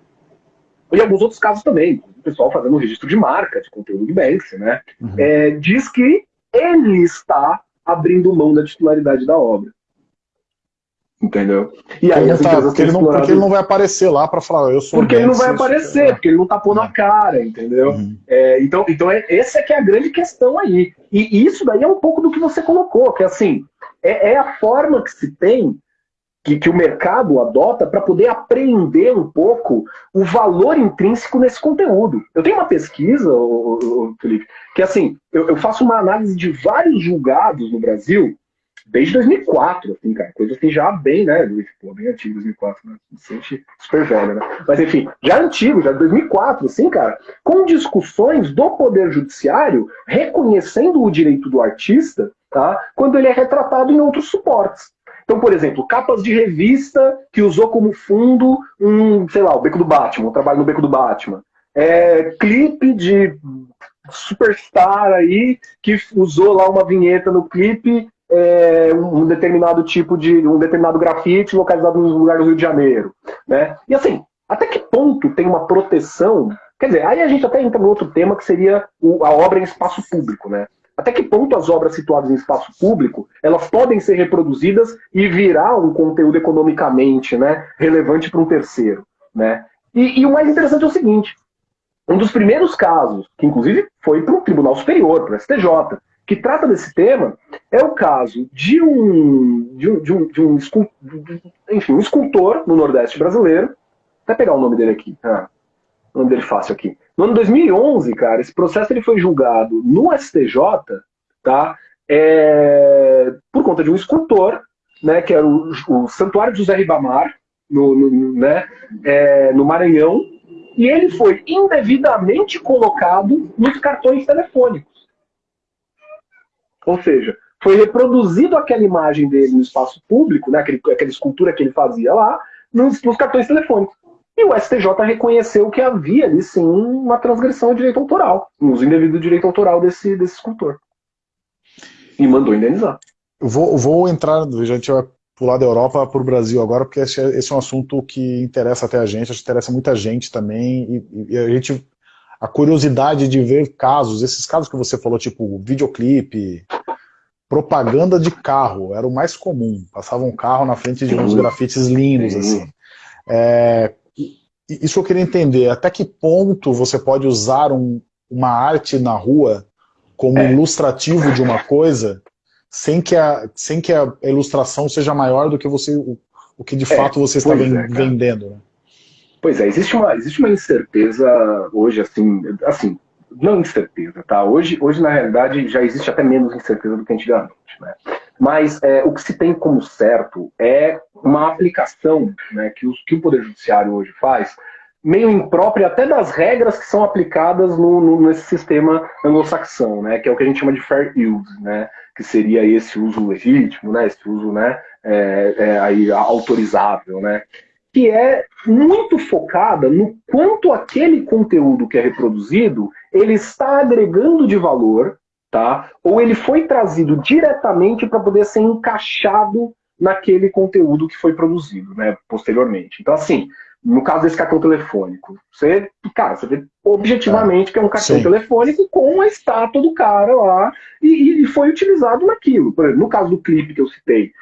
e alguns outros casos também, o pessoal fazendo um registro de marca de conteúdo de Banks, né, uhum. é, diz que ele está abrindo mão da titularidade da obra. Entendeu? E aí as tá, porque, ele não, porque ele não vai aparecer lá para falar, eu sou Porque ele não vai aparecer, é. porque ele não tá pondo a é. cara, entendeu? Uhum. É, então, então é, essa é que é a grande questão aí. E isso daí é um pouco do que você colocou, que assim, é, é a forma que se tem, que, que o mercado adota para poder apreender um pouco o valor intrínseco nesse conteúdo. Eu tenho uma pesquisa, Felipe, que assim, eu, eu faço uma análise de vários julgados no Brasil desde 2004, assim, cara, coisa assim já bem, né, pô, bem antigo, 2004, né, se sente super velho, né, mas enfim, já antigo, já 2004, assim, cara, com discussões do Poder Judiciário reconhecendo o direito do artista, tá, quando ele é retratado em outros suportes. Então, por exemplo, capas de revista que usou como fundo um, sei lá, o Beco do Batman, um trabalho no Beco do Batman. É, clipe de superstar aí que usou lá uma vinheta no clipe é, um determinado tipo de. um determinado grafite localizado no lugar do Rio de Janeiro. Né? E assim, até que ponto tem uma proteção? Quer dizer, aí a gente até entra no outro tema que seria o, a obra em espaço público, né? Até que ponto as obras situadas em espaço público elas podem ser reproduzidas e virar um conteúdo economicamente né, relevante para um terceiro. Né? E, e, o mais interessante é o seguinte: um dos primeiros casos, que inclusive foi para o Tribunal Superior, para o STJ, que trata desse tema é o caso de um, de um, de um, de um, enfim, um escultor no Nordeste brasileiro. Até pegar o nome dele aqui. Ah, nome dele fácil aqui. No ano 2011, cara, esse processo ele foi julgado no STJ, tá? É, por conta de um escultor, né, que era o, o Santuário José Ribamar, no, no, né, é, no Maranhão, e ele foi indevidamente colocado nos cartões telefônicos. Ou seja, foi reproduzido aquela imagem dele no espaço público, né, aquele, aquela escultura que ele fazia lá, nos, nos cartões telefônicos. E o STJ reconheceu que havia ali sim uma transgressão de direito autoral, um uso indevido do direito autoral desse, desse escultor. E mandou indenizar. Vou, vou entrar, a gente vai pular da Europa para o Brasil agora, porque esse, é, esse, é um assunto que interessa até a gente, acho que interessa muita gente também, e, e a gente a curiosidade de ver casos, esses casos que você falou, tipo videoclipe, propaganda de carro, era o mais comum. Passava um carro na frente de uns grafites lindos, assim. É, isso eu queria entender, até que ponto você pode usar um, uma arte na rua como é. ilustrativo de uma coisa, sem que, a, sem que a ilustração seja maior do que você, o, o que de é, fato você está é, vendendo. Né? Pois é, existe uma, existe uma incerteza hoje, assim, assim, não incerteza, tá? Hoje, hoje, na realidade, já existe até menos incerteza do que antigamente, né? Mas é, o que se tem como certo é uma aplicação né, que, os, que o Poder Judiciário hoje faz, meio imprópria até das regras que são aplicadas no, no, nesse sistema anglo-saxão, né, que é o que a gente chama de fair use, né, que seria esse uso legítimo, né, esse uso né, é, é, aí, autorizável, né, que é muito focada no quanto aquele conteúdo que é reproduzido ele está agregando de valor, tá? Ou ele foi trazido diretamente para poder ser encaixado naquele conteúdo que foi produzido, né, posteriormente. Então, assim, no caso desse cartão telefônico, você, cara, você vê objetivamente que é um cartão Sim. telefônico com a estátua do cara lá e, e foi utilizado naquilo. Por exemplo, no caso do clipe que eu citei,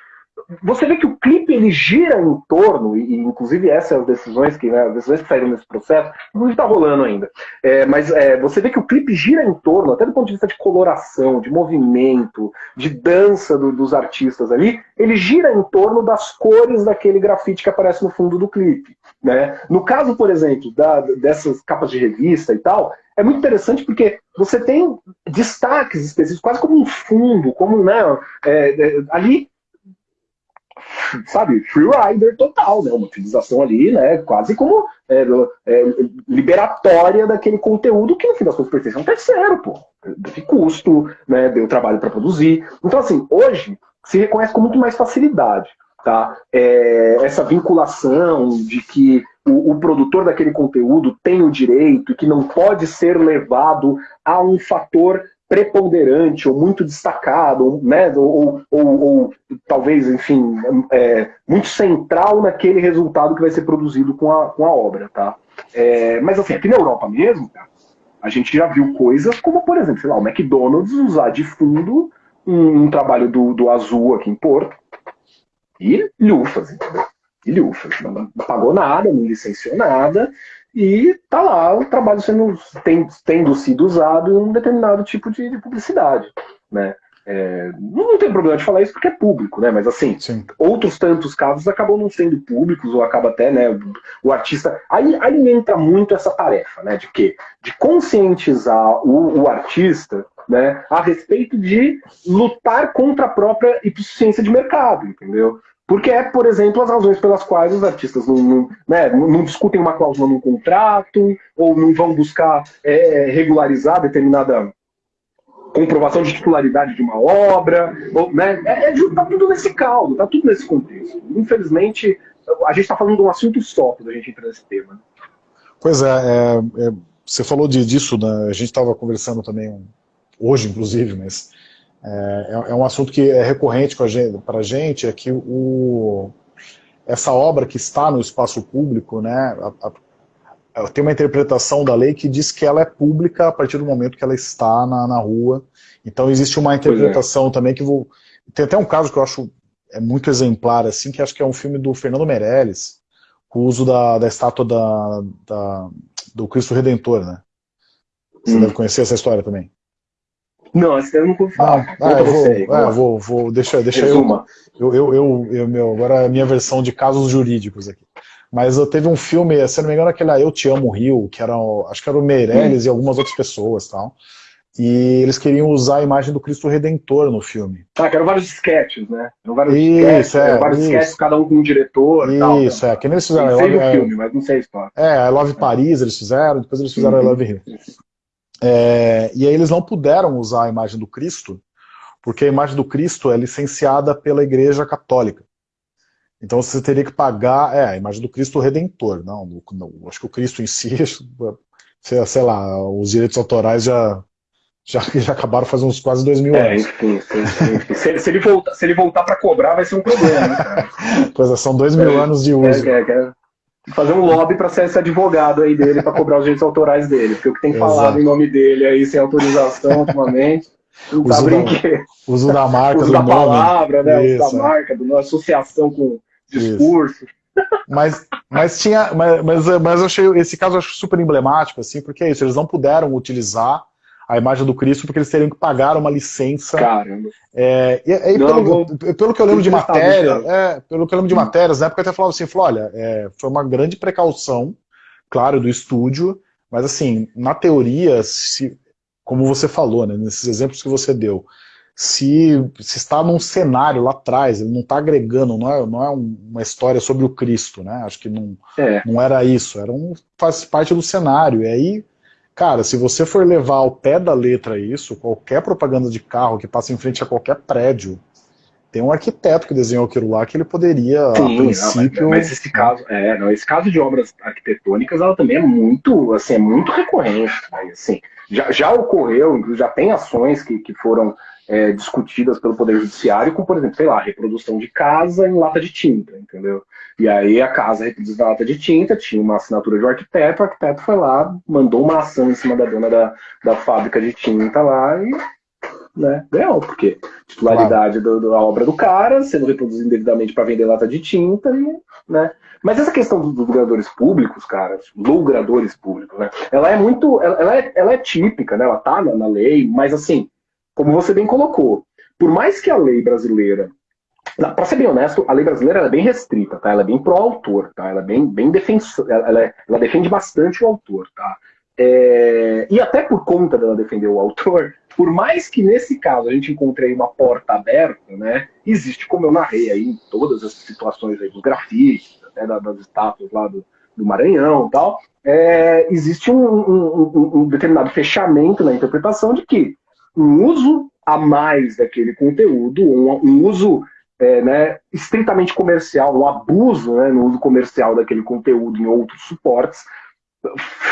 você vê que o clipe ele gira em torno, e inclusive essas são as decisões que, né, as decisões que saíram nesse processo, não está rolando ainda. É, mas é, você vê que o clipe gira em torno, até do ponto de vista de coloração, de movimento, de dança do, dos artistas ali, ele gira em torno das cores daquele grafite que aparece no fundo do clipe. Né? No caso, por exemplo, da, dessas capas de revista e tal, é muito interessante porque você tem destaques específicos, quase como um fundo, como né, é, é ali sabe, free rider total, né? Uma utilização ali, né? Quase como é, é, liberatória daquele conteúdo que no fim das contas pertence a um terceiro, pô. De custo, né? Deu trabalho para produzir. Então, assim, hoje se reconhece com muito mais facilidade, tá? É, essa vinculação de que o, o, produtor daquele conteúdo tem o direito e que não pode ser levado a um fator preponderante ou muito destacado, né, ou, ou, ou talvez, enfim, é, muito central naquele resultado que vai ser produzido com a, com a obra, tá? É, mas assim, aqui na Europa mesmo, a gente já viu coisas como, por exemplo, sei lá, o McDonald's usar de fundo um, um trabalho do, do Azul aqui em Porto e lufas, entendeu? E lufas, não pagou nada, não licenciou nada, e tá lá o trabalho sendo, tem, tendo sido usado em um determinado tipo de, de publicidade, né? É, não tem problema de falar isso porque é público, né? Mas assim, Sim. outros tantos casos acabam não sendo públicos ou acaba até, né? O, artista aí, aí entra muito essa tarefa, né? De quê? De conscientizar o, o artista, né? A respeito de lutar contra a própria insuficiência de mercado, entendeu? Porque é, por exemplo, as razões pelas quais os artistas não, não, né, não discutem uma cláusula num contrato, ou não vão buscar é, regularizar determinada comprovação de titularidade de uma obra. Ou, né, é, é, tá tudo nesse caldo, tá tudo nesse contexto. Infelizmente, a gente está falando de um assunto só quando a gente entra nesse tema. Pois é, é, é você falou de, disso, né, a gente estava conversando também hoje, inclusive, mas é, é, é um assunto que é recorrente para a gente, é que o, essa obra que está no espaço público, né, a, a, tem uma interpretação da lei que diz que ela é pública a partir do momento que ela está na, na rua. Então existe uma é. interpretação é. também que vou... Tem até um caso que eu acho é muito exemplar, assim, que acho que é um filme do Fernando Meirelles, com o uso da, da estátua da, da, do Cristo Redentor, né? Você hum. deve conhecer essa história também. Não, esse eu não vou falar. Ah, eu vou, aí, ah, vou, vou, deixa, deixa eu, eu, eu, eu, eu, meu, agora a minha versão de casos jurídicos aqui. Mas eu teve um filme, se não me engano, aquele Eu Te Amo Rio, que era, acho que era o Meirelles hum. e algumas outras pessoas tal. E eles queriam usar a imagem do Cristo Redentor no filme. Ah, que eram vários sketches, né? Eram vários isso, sketches, é, vários isso. sketches, cada um com um diretor. Isso, tal, é. Que nem eles fizeram. Eu o filme, mas não sei a história. É, I Love Paris eles fizeram, depois eles fizeram uhum. I Love Rio. É, e aí eles não puderam usar a imagem do Cristo, porque a imagem do Cristo é licenciada pela Igreja Católica. Então você teria que pagar, é, a imagem do Cristo Redentor, não, não acho que o Cristo em si, sei, lá, os direitos autorais já, já, já acabaram faz uns quase dois mil é, anos. Enfim, enfim. se, se, ele voltar, se ele voltar para cobrar vai ser um problema, né, pois é, são dois mil é, anos de uso. É, é, fazer um lobby para ser esse advogado aí dele para cobrar os direitos autorais dele, porque o que tem falado em nome dele aí sem autorização ultimamente. Não uso, tá da, uso da marca, uso do da nome. palavra, né? Isso, uso da marca, da associação com discurso. Mas, mas tinha, mas, mas, mas eu achei esse caso eu acho super emblemático, assim, porque é isso, eles não puderam utilizar a imagem do Cristo porque eles teriam que pagar uma licença. Caramba. É, e, e não, pelo, vou... pelo, que eu lembro de matéria, é, pelo que eu lembro de matérias, na época até falava assim, falou, olha, é, foi uma grande precaução, claro, do estúdio, mas assim, na teoria, se, como você falou, né, nesses exemplos que você deu, se, se está num cenário lá atrás, ele não está agregando, não é, não é uma história sobre o Cristo, né? Acho que não, é. não era isso, era um, faz parte do cenário. E aí, cara, se você for levar ao pé da letra isso, qualquer propaganda de carro que passa em frente a qualquer prédio, tem um arquiteto que desenhou aquilo lá que ele poderia, Sim, a princípio... Não, mas, mas, esse caso, é, não, esse caso de obras arquitetônicas, ela também é muito, assim, é muito recorrente. Né? Assim, já, já ocorreu, já tem ações que, que foram é, discutidas pelo Poder Judiciário, como, por exemplo, sei lá, reprodução de casa em lata de tinta, entendeu? E aí a casa reproduzida em lata de tinta, tinha uma assinatura de um arquiteto, o arquiteto foi lá, mandou uma ação em cima da dona da, da fábrica de tinta lá e né, ganhou, porque titularidade claro. da obra do cara, sendo reproduzido indevidamente para vender lata de tinta, e, né? Mas essa questão dos lugradores públicos, cara, lugradores públicos, né? Ela é muito, ela é, ela é típica, né? Ela tá na, na lei, mas assim, como você bem colocou, por mais que a lei brasileira para ser bem honesto, a lei brasileira é bem restrita, tá? Ela é bem pro autor, tá? Ela é bem, bem defensora, ela, é, ela defende bastante o autor, tá? É, e até por conta dela defender o autor, por mais que nesse caso a gente encontre uma porta aberta, né? Existe, como eu narrei aí todas as situações aí dos grafites, até das estátuas lá do, do Maranhão e tal, é, existe um, um, um, um determinado fechamento na interpretação de que um uso a mais daquele conteúdo, um, um uso é, né, estritamente comercial, um abuso né, no uso comercial daquele conteúdo em outros suportes,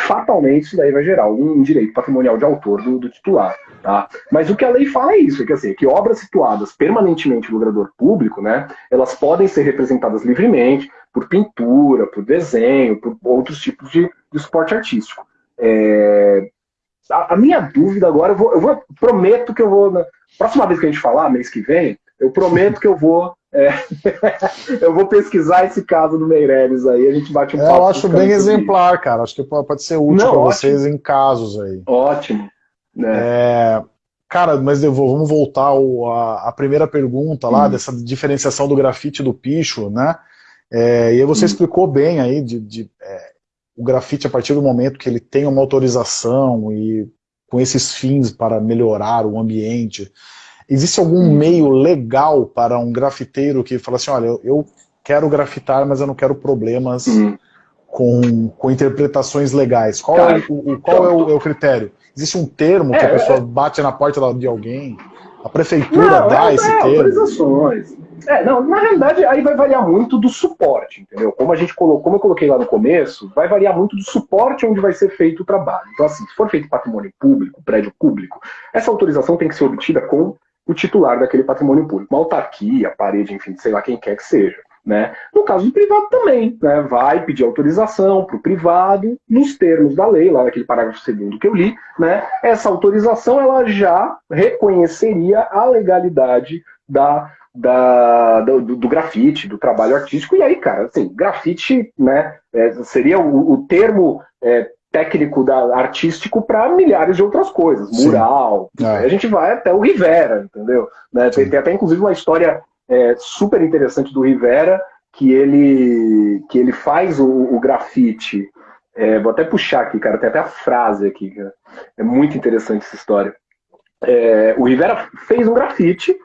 fatalmente isso daí vai gerar um direito patrimonial de autor do, do, titular. Tá? Mas o que a lei fala é isso, é que, assim, que obras situadas permanentemente no gravador público, né, elas podem ser representadas livremente por pintura, por desenho, por outros tipos de, de suporte artístico. É, a, a, minha dúvida agora, eu, vou, eu vou, prometo que eu vou. Na próxima vez que a gente falar, mês que vem, eu prometo que eu vou. É, eu vou pesquisar esse caso do Meirelles aí, a gente bate um é, papo. Eu acho bem exemplar, cara. Acho que pode ser útil para vocês em casos aí. Ótimo. Né? É, cara, mas vou, vamos voltar ao, a, a, primeira pergunta lá, hum. dessa diferenciação do grafite do picho, né? É, e aí você hum. explicou bem aí de, de é, o grafite, a partir do momento que ele tem uma autorização e com esses fins para melhorar o ambiente, existe algum hum. meio legal para um grafiteiro que fala assim, olha, eu quero grafitar, mas eu não quero problemas hum. com, com interpretações legais. Qual, Cara, é, o, qual é, o, é, o, critério? Existe um termo que a é, pessoa é. bate na porta de alguém? A prefeitura não, dá esse termo? Autorizações. É, não, na realidade aí vai variar muito do suporte, entendeu? Como a gente colocou, como eu coloquei lá no começo, vai variar muito do suporte onde vai ser feito o trabalho. Então, assim, se for feito patrimônio público, prédio público, essa autorização tem que ser obtida com o titular daquele patrimônio público, uma autarquia, parede, enfim, sei lá quem quer que seja. Né? No caso do privado também, né? vai pedir autorização para o privado, nos termos da lei, lá naquele parágrafo segundo que eu li, né? essa autorização ela já reconheceria a legalidade da da, do, do, grafite, do trabalho artístico. E aí, cara, assim, grafite né, é, seria o, o termo é, técnico da, artístico para milhares de outras coisas. Mural. É. A gente vai até o Rivera, entendeu? Né, tem, tem, até, inclusive, uma história é, super interessante do Rivera, que ele, que ele faz o, o grafite. É, vou até puxar aqui, cara, tem até a frase aqui. Cara. É muito interessante essa história. É, o Rivera fez um grafite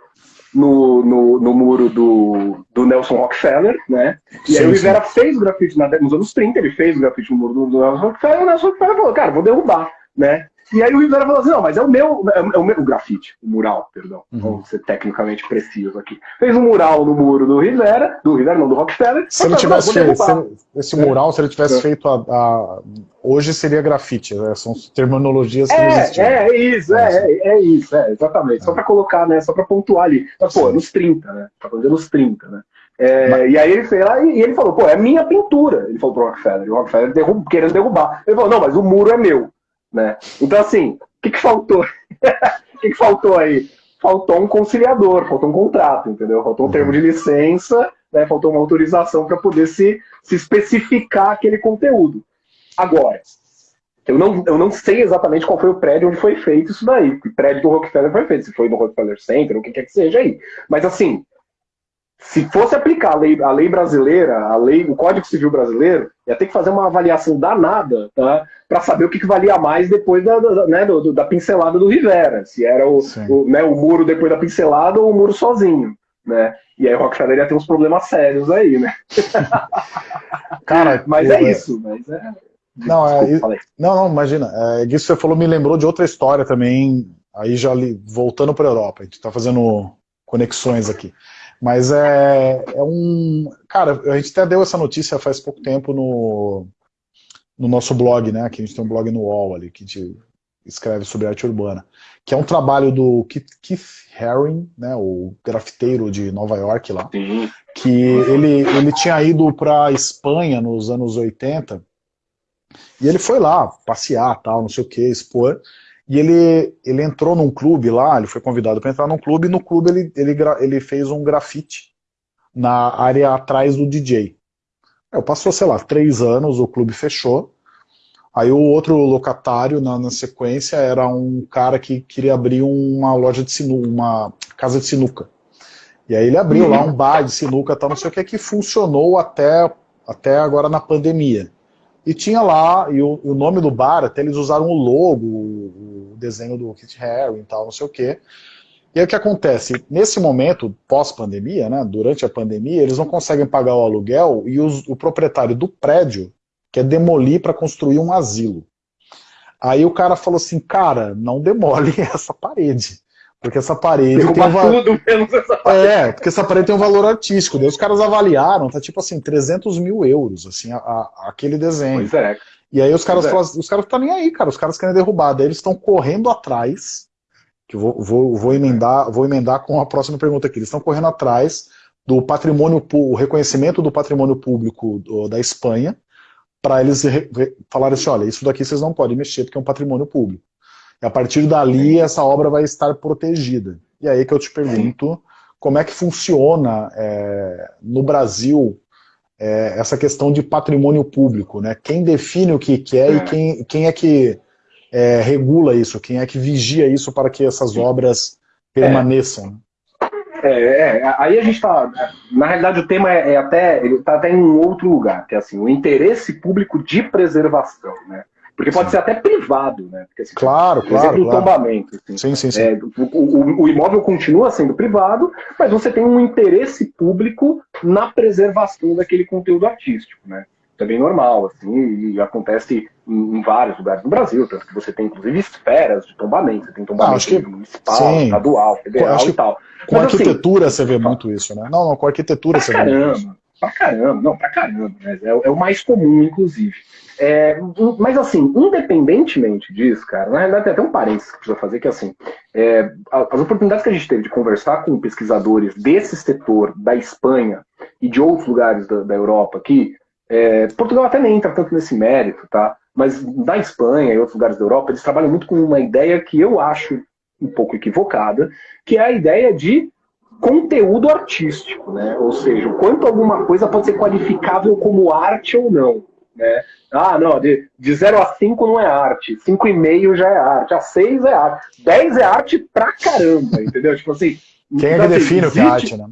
no, no, no muro do, do Nelson Rockefeller, né? E sim, aí o Rivera sim. fez o grafite na, nos anos 30, ele fez o grafite no muro do, do Nelson Rockefeller, e o Nelson Rockefeller falou, cara, vou derrubar, né? E aí o Rivera falou assim, não, mas é o meu, é o meu o grafite, o mural, perdão, uhum. vamos ser tecnicamente preciso aqui. Fez um mural no muro do Rivera, do Rivera não, do Rockefeller. Se ele tivesse feito, se, esse mural, se ele tivesse é. feito a, a, hoje seria grafite, né? são terminologias que é, não existiam. É, é isso, é, é, é isso, é, exatamente, só para colocar, né, só para pontuar ali. Mas, pô, nos 30, né, tá falando nos 30, né. É, Mas... E aí ele fez lá e, e, ele falou, pô, é minha pintura. Ele falou pro Rockefeller. E o Rockefeller derrub, querendo derrubar. Ele falou, não, mas o muro é meu. Né? Então, assim, o que, que faltou? O que, que faltou aí? Faltou um conciliador, faltou um contrato, entendeu? Faltou um uhum. termo de licença, né? faltou uma autorização para poder se, se especificar aquele conteúdo. Agora, eu não, eu não sei exatamente qual foi o prédio onde foi feito isso daí. O prédio do Rockefeller foi feito, se foi no Rockefeller Center, o que quer que seja aí. Mas assim, se fosse aplicar a lei, a lei brasileira, a lei, o Código Civil brasileiro, ia ter que fazer uma avaliação danada tá, para saber o que, que, valia mais depois da, da, né, do, da pincelada do Rivera. Se era o, o, né, o muro depois da pincelada ou o muro sozinho. Né? E aí o Rockefeller ia ter uns problemas sérios aí, né? Cara, mas é isso, mas é. Não, é, não, não, imagina. É, isso que você falou me lembrou de outra história também, aí já li, voltando para a Europa. A gente está fazendo conexões aqui. Mas é, é um... Cara, a gente até deu essa notícia faz pouco tempo no, no nosso blog, né? Que a gente tem um blog no UOL ali, que a gente escreve sobre arte urbana. Que é um trabalho do Keith Haring, né? O grafiteiro de Nova York lá. Que ele, ele tinha ido para Espanha nos anos 80 e ele foi lá passear, tal, não sei o que, expor. E ele, ele entrou num clube lá, ele foi convidado para entrar num clube, e no clube ele, ele, ele fez um grafite na área atrás do DJ. Eu passou, sei lá, três anos, o clube fechou. Aí o outro locatário, na, na, sequência, era um cara que queria abrir uma loja de sinuca, uma casa de sinuca. E aí ele abriu lá um bar de sinuca, tal, não sei o que, que funcionou até, até agora na pandemia. E tinha lá, e o, o, nome do bar, até eles usaram o logo, desenho do Kit Haring e tal, não sei o quê. E aí o que acontece? Nesse momento, pós-pandemia, né, durante a pandemia, eles não conseguem pagar o aluguel e os, o proprietário do prédio quer demolir para construir um asilo. Aí o cara falou assim, cara, não demole essa parede. Porque essa parede tem um valor... tudo menos essa parede. É, porque essa parede tem um valor artístico. Daí os caras avaliaram, tá tipo assim, 300 mil euros, assim, a, a, aquele desenho. Pois é. E aí os caras falam, os caras estão nem aí, cara, os caras querem derrubar. Daí eles estão correndo atrás, que vou, vou, vou, emendar, vou emendar com a próxima pergunta aqui. Eles estão correndo atrás do patrimônio, o reconhecimento do patrimônio público do, da Espanha, para eles re, re, falarem assim, olha, isso daqui vocês não podem mexer porque é um patrimônio público. E a partir dali, essa obra vai estar protegida. E aí que eu te pergunto, como é que funciona é, no Brasil é, essa questão de patrimônio público, né? Quem define o que, que é, e é. quem, quem é que é, regula isso, quem é que vigia isso para que essas obras permaneçam? É, é, aí a gente está. Na realidade, o tema é, é até. Ele está até em um outro lugar, que é assim, o interesse público de preservação. Né? Porque pode sim. ser até privado, né? Porque, assim, claro, claro. Exemplo, claro. tombamento. Assim, sim, sim, sim. É, o, o, o, imóvel continua sendo privado, mas você tem um interesse público na preservação daquele conteúdo artístico, né? Isso é bem normal, assim, e acontece em, em vários lugares do Brasil, tanto que você tem, inclusive, esferas de tombamento. Você tem tombamento que, municipal, sim. estadual, federal e tal. Com mas, assim, arquitetura assim, você vê muito isso, né? Não, não, com arquitetura você caramba, vê muito isso. Pra caramba, não, pra caramba. Né? É, é o mais comum, inclusive. É, mas assim, independentemente disso, cara, na realidade tem até um parênteses que precisa fazer, que é assim, é, as oportunidades que a gente teve de conversar com pesquisadores desse setor da Espanha e de outros lugares da, da Europa aqui, é, Portugal até nem entra tanto nesse mérito, tá? Mas da Espanha e outros lugares da Europa, eles trabalham muito com uma ideia que eu acho um pouco equivocada, que é a ideia de conteúdo artístico, né? Ou seja, o quanto alguma coisa pode ser qualificável como arte ou não. Né? Ah, não, de, de 0 a 5 não é arte, 5,5 já é arte, a 6 é arte, 10 é arte pra caramba, entendeu? Tipo assim. Quem é então, que assim, define existe... o que é arte, né?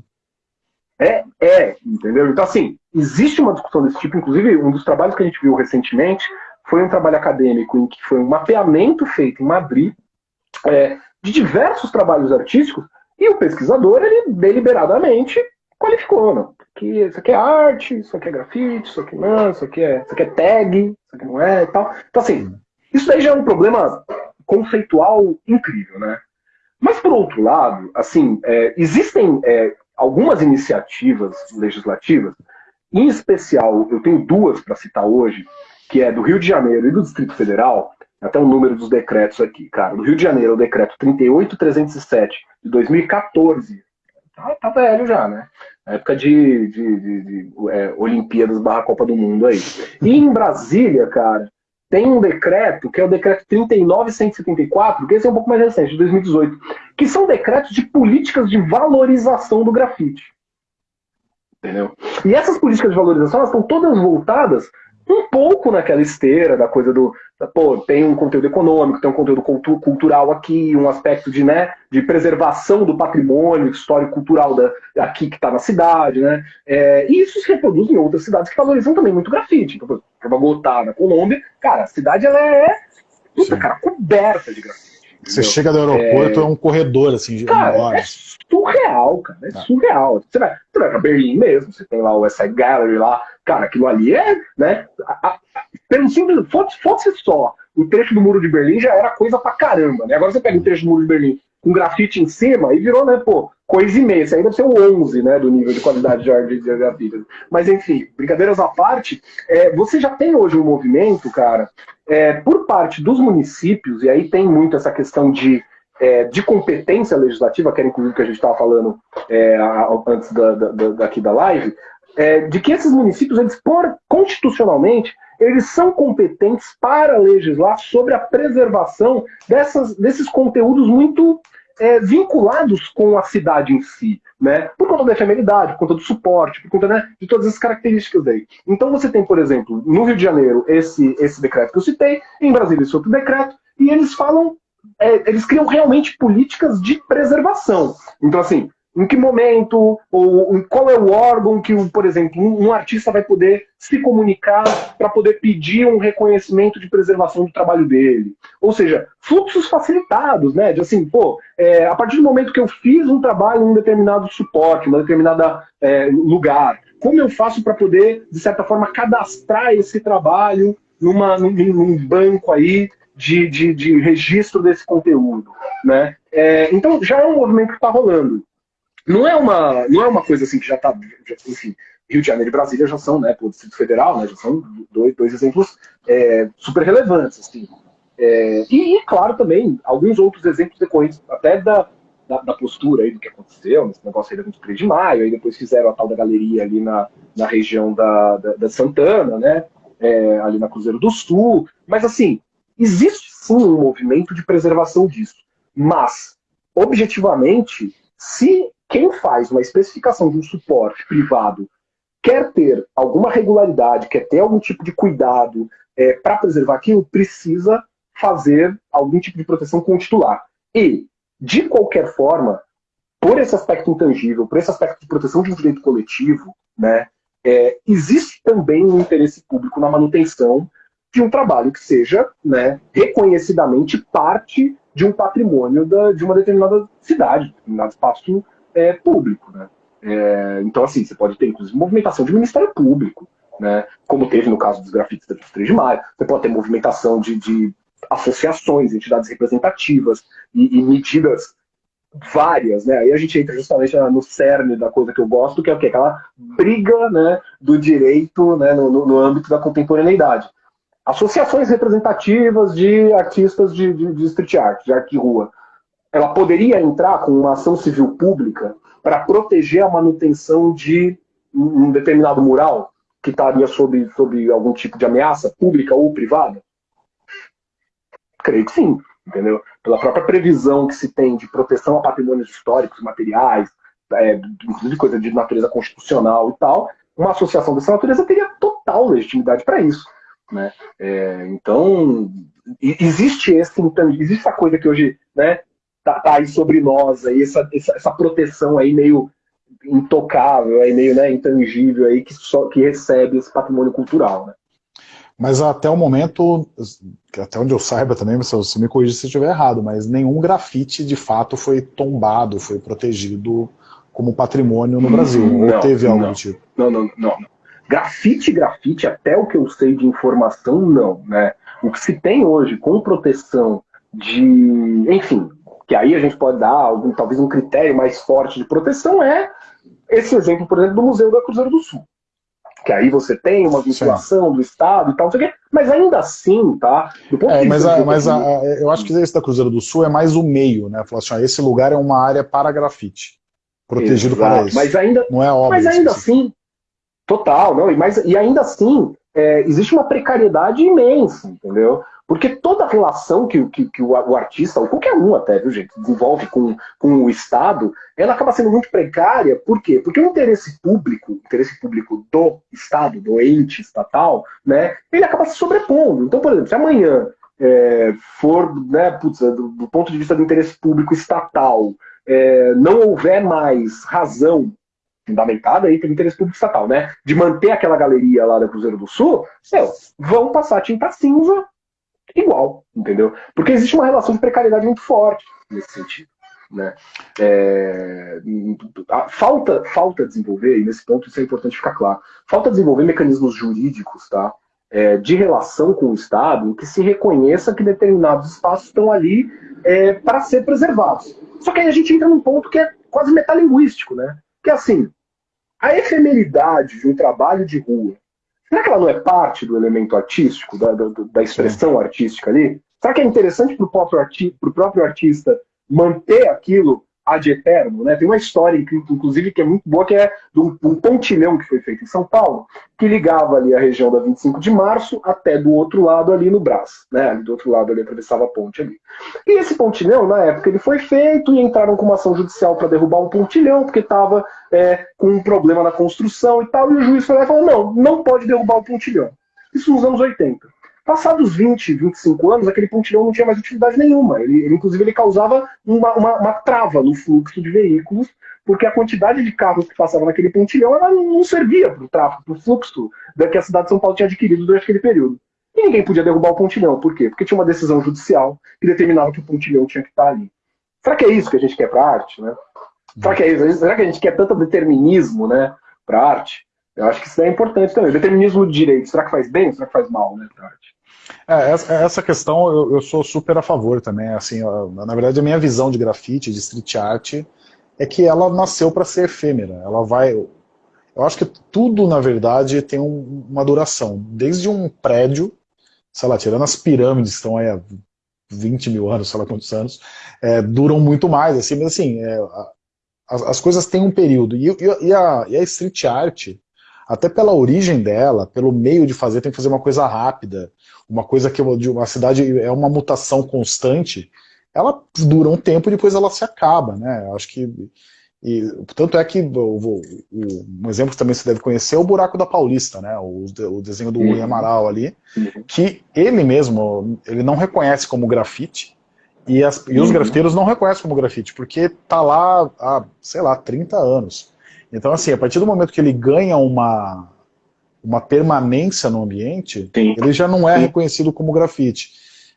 É, é, entendeu? Então, assim, existe uma discussão desse tipo, inclusive um dos trabalhos que a gente viu recentemente foi um trabalho acadêmico em que foi um mapeamento feito em Madrid é, de diversos trabalhos artísticos e o pesquisador, ele deliberadamente qualificou, não? Que isso aqui é arte, isso aqui é grafite, isso aqui não, isso aqui é, isso aqui é tag, isso aqui não é e tal. Então, assim, isso daí já é um problema conceitual incrível, né? Mas, por outro lado, assim, é, existem é, algumas iniciativas legislativas, em especial, eu tenho duas para citar hoje, que é do Rio de Janeiro e do Distrito Federal, até o número dos decretos aqui, cara. Do Rio de Janeiro, o decreto 38307 de 2014, tá, tá velho já, né? época de, de, de, de é, Olimpíadas barra Copa do Mundo aí. E em Brasília, cara, tem um decreto, que é o decreto 39174, que esse é um pouco mais recente, de 2018, que são decretos de políticas de valorização do grafite. Entendeu? E essas políticas de valorização elas estão todas voltadas um pouco naquela esteira da coisa do. Pô, tem um conteúdo econômico, tem um conteúdo cultu cultural aqui, um aspecto de, né, de preservação do patrimônio histórico-cultural da, aqui que está na cidade, né? É, e isso se reproduz em outras cidades que valorizam também muito grafite. Então, Bogotá, na Colômbia, cara, a cidade ela é puta, cara, coberta de grafite. Você chega do aeroporto, é, é um corredor, assim, cara, é surreal, cara, é tá. surreal. Você vai, você vai pra Berlim mesmo, você tem lá o West Side Gallery lá, cara, aquilo ali é, né, a, a, pelo simples, fosse, fosse só o trecho do Muro de Berlim já era coisa pra caramba, né, agora você pega o trecho do Muro de Berlim com grafite em cima e virou, né, pô, coisa imensa, deve ser o 11, né, do nível de qualidade de, de grafite. Mas enfim, brincadeiras à parte, é, você já tem hoje um movimento, cara, é, por parte dos municípios, e aí tem muito essa questão de, é, de competência legislativa, que era inclusive que a gente estava falando é, antes da, da, daqui da live, é, de que esses municípios, eles por, constitucionalmente, eles são competentes para legislar sobre a preservação dessas, desses conteúdos muito é, vinculados com a cidade em si, né? Por conta da efemeridade, por conta do suporte, por conta né, de todas as características aí. Então você tem, por exemplo, no Rio de Janeiro, esse, esse decreto que eu citei, em Brasília esse outro decreto, e eles falam, é, eles criam realmente políticas de preservação. Então, assim, em que momento, ou qual é o órgão que, por exemplo, um, artista vai poder se comunicar para poder pedir um reconhecimento de preservação do trabalho dele. Ou seja, fluxos facilitados, né? De assim, pô, é, a partir do momento que eu fiz um trabalho em um determinado suporte, em um determinado é, lugar, como eu faço para poder, de certa forma, cadastrar esse trabalho numa, num, num banco aí de, de, de, registro desse conteúdo, né? É, então já é um movimento que está rolando. Não é uma, não é uma coisa assim que já está, enfim, Rio de Janeiro e Brasília já são, né, o Distrito Federal, né, já são dois, dois exemplos é, super relevantes, assim. É, e, claro, também, alguns outros exemplos decorrentes até da, da, da, postura aí do que aconteceu, nesse negócio aí da 23 de maio, aí depois fizeram a tal da galeria ali na, na região da, da, da Santana, né, é, ali na Cruzeiro do Sul, mas assim, existe sim um movimento de preservação disso, mas, objetivamente, se quem faz uma especificação de um suporte privado quer ter alguma regularidade, quer ter algum tipo de cuidado é, para preservar aquilo, precisa fazer algum tipo de proteção com o titular. E, de qualquer forma, por esse aspecto intangível, por esse aspecto de proteção de um direito coletivo, né, é, existe também um interesse público na manutenção de um trabalho que seja né, reconhecidamente parte de um patrimônio da, de uma determinada cidade, de um determinado espaço é, público. Né? É, então, assim, você pode ter, inclusive, movimentação de Ministério Público, né? como teve no caso dos grafites da 3 de maio. Você pode ter movimentação de, de associações, entidades representativas e, e, medidas várias, né? Aí a gente entra justamente no cerne da coisa que eu gosto, que é o quê? Aquela briga né, do direito né, no, no, no âmbito da contemporaneidade. Associações representativas de artistas de, de, de street art, de arte rua ela poderia entrar com uma ação civil pública para proteger a manutenção de um determinado mural que estaria sob, sob algum tipo de ameaça pública ou privada? Creio que sim, entendeu? Pela própria previsão que se tem de proteção a patrimônios históricos, materiais, é, inclusive coisa de natureza constitucional e tal, uma associação dessa natureza teria total legitimidade para isso. Né? É, então, existe esse, então, existe essa coisa que hoje né, tá, tá aí sobre nós, aí, essa, essa, essa, proteção aí meio intocável, aí meio né, intangível aí que, só, que recebe esse patrimônio cultural. Né? Mas até o momento, até onde eu saiba também, você me corrija se eu estiver errado, mas nenhum grafite de fato foi tombado, foi protegido como patrimônio no Brasil. Não, ou teve algo do tipo? Não, não, não. Grafite, grafite, até o que eu sei de informação, não. Né? O que se tem hoje com proteção de, enfim, que aí a gente pode dar algum, talvez um critério mais forte de proteção, é esse exemplo, por exemplo, do Museu da Cruzeiro do Sul. Que aí você tem uma vinculação Sim. do Estado e tal, não sei o quê, mas ainda assim, tá? É, mas a, mas a, eu acho que esse da Cruzeiro do Sul é mais o meio, né? Falar assim, ó, esse lugar é uma área para grafite. protegido Exato. para isso. Mas ainda, não é óbvio. Mas ainda assim, total, não. E, mas, e ainda assim, é, existe uma precariedade imensa, entendeu? Porque toda relação que, que, que o, artista, ou qualquer um até, viu, gente, desenvolve com, com o Estado, ela acaba sendo muito precária. Por quê? Porque o interesse público, o interesse público do Estado, do ente estatal, né, ele acaba se sobrepondo. Então, por exemplo, se amanhã é, for, né, putz, do, do, ponto de vista do interesse público estatal, é, não houver mais razão fundamentada aí pelo interesse público estatal, né? De manter aquela galeria lá da Cruzeiro do Sul, meu, vão passar tinta cinza igual, entendeu? Porque existe uma relação de precariedade muito forte nesse sentido. Né? É, falta, falta desenvolver, e nesse ponto isso é importante ficar claro, falta desenvolver mecanismos jurídicos tá? É, de relação com o Estado em que se reconheça que determinados espaços estão ali é, para ser preservados. Só que aí a gente entra num ponto que é quase metalinguístico, né? Que é assim, a efemeridade de um trabalho de rua, será que ela não é parte do elemento artístico, da, da, da expressão Sim. artística ali? Será que é interessante para o próprio, arti próprio artista manter aquilo ad eterno, né? Tem uma história, inclusive, que é muito boa, que é de um, pontilhão que foi feito em São Paulo, que ligava ali a região da 25 de março até do outro lado ali no Brás, né? do outro lado ali atravessava a ponte ali. E esse pontilhão, na época, ele foi feito e entraram com uma ação judicial para derrubar um pontilhão, porque estava é, com um problema na construção e tal, e o juiz foi lá e falou, não, não pode derrubar o pontilhão. Isso nos anos 80. Passados 20, 25 anos, aquele pontilhão não tinha mais utilidade nenhuma. Ele, ele inclusive, ele causava uma, uma, uma, trava no fluxo de veículos, porque a quantidade de carros que passavam naquele pontilhão ela não servia para o tráfego, para o fluxo que a cidade de São Paulo tinha adquirido durante aquele período. E ninguém podia derrubar o pontilhão. Por quê? Porque tinha uma decisão judicial que determinava que o pontilhão tinha que estar ali. Será que é isso que a gente quer para a arte? Né? Será que é isso? Será que a gente quer tanto determinismo né, para a arte? Eu acho que isso é importante também. Determinismo de direito, será que faz bem ou será que faz mal né, para a arte? É, essa questão eu, eu, sou super a favor também. Assim, na verdade, a minha visão de grafite, de street art, é que ela nasceu para ser efêmera. Ela vai. Eu acho que tudo, na verdade, tem um, uma duração. Desde um prédio, sei lá, tirando as pirâmides, estão aí há 20 mil anos, sei lá quantos anos, é, duram muito mais. Assim, mas assim, é, as, as, coisas têm um período. E, e, a, e a street art, até pela origem dela, pelo meio de fazer, tem que fazer uma coisa rápida, uma coisa que de uma cidade é uma mutação constante, ela dura um tempo e depois ela se acaba, né? Acho que e, tanto é que o, o, um exemplo que também você deve conhecer é o Buraco da Paulista, né? O, o desenho do Rui Amaral ali, uhum. que ele mesmo ele não reconhece como grafite e, as, e os uhum. grafiteiros não reconhecem como grafite, porque tá lá há, sei lá, 30 anos. Então, assim, a partir do momento que ele ganha uma, uma permanência no ambiente, Sim. ele já não é Sim. reconhecido como grafite.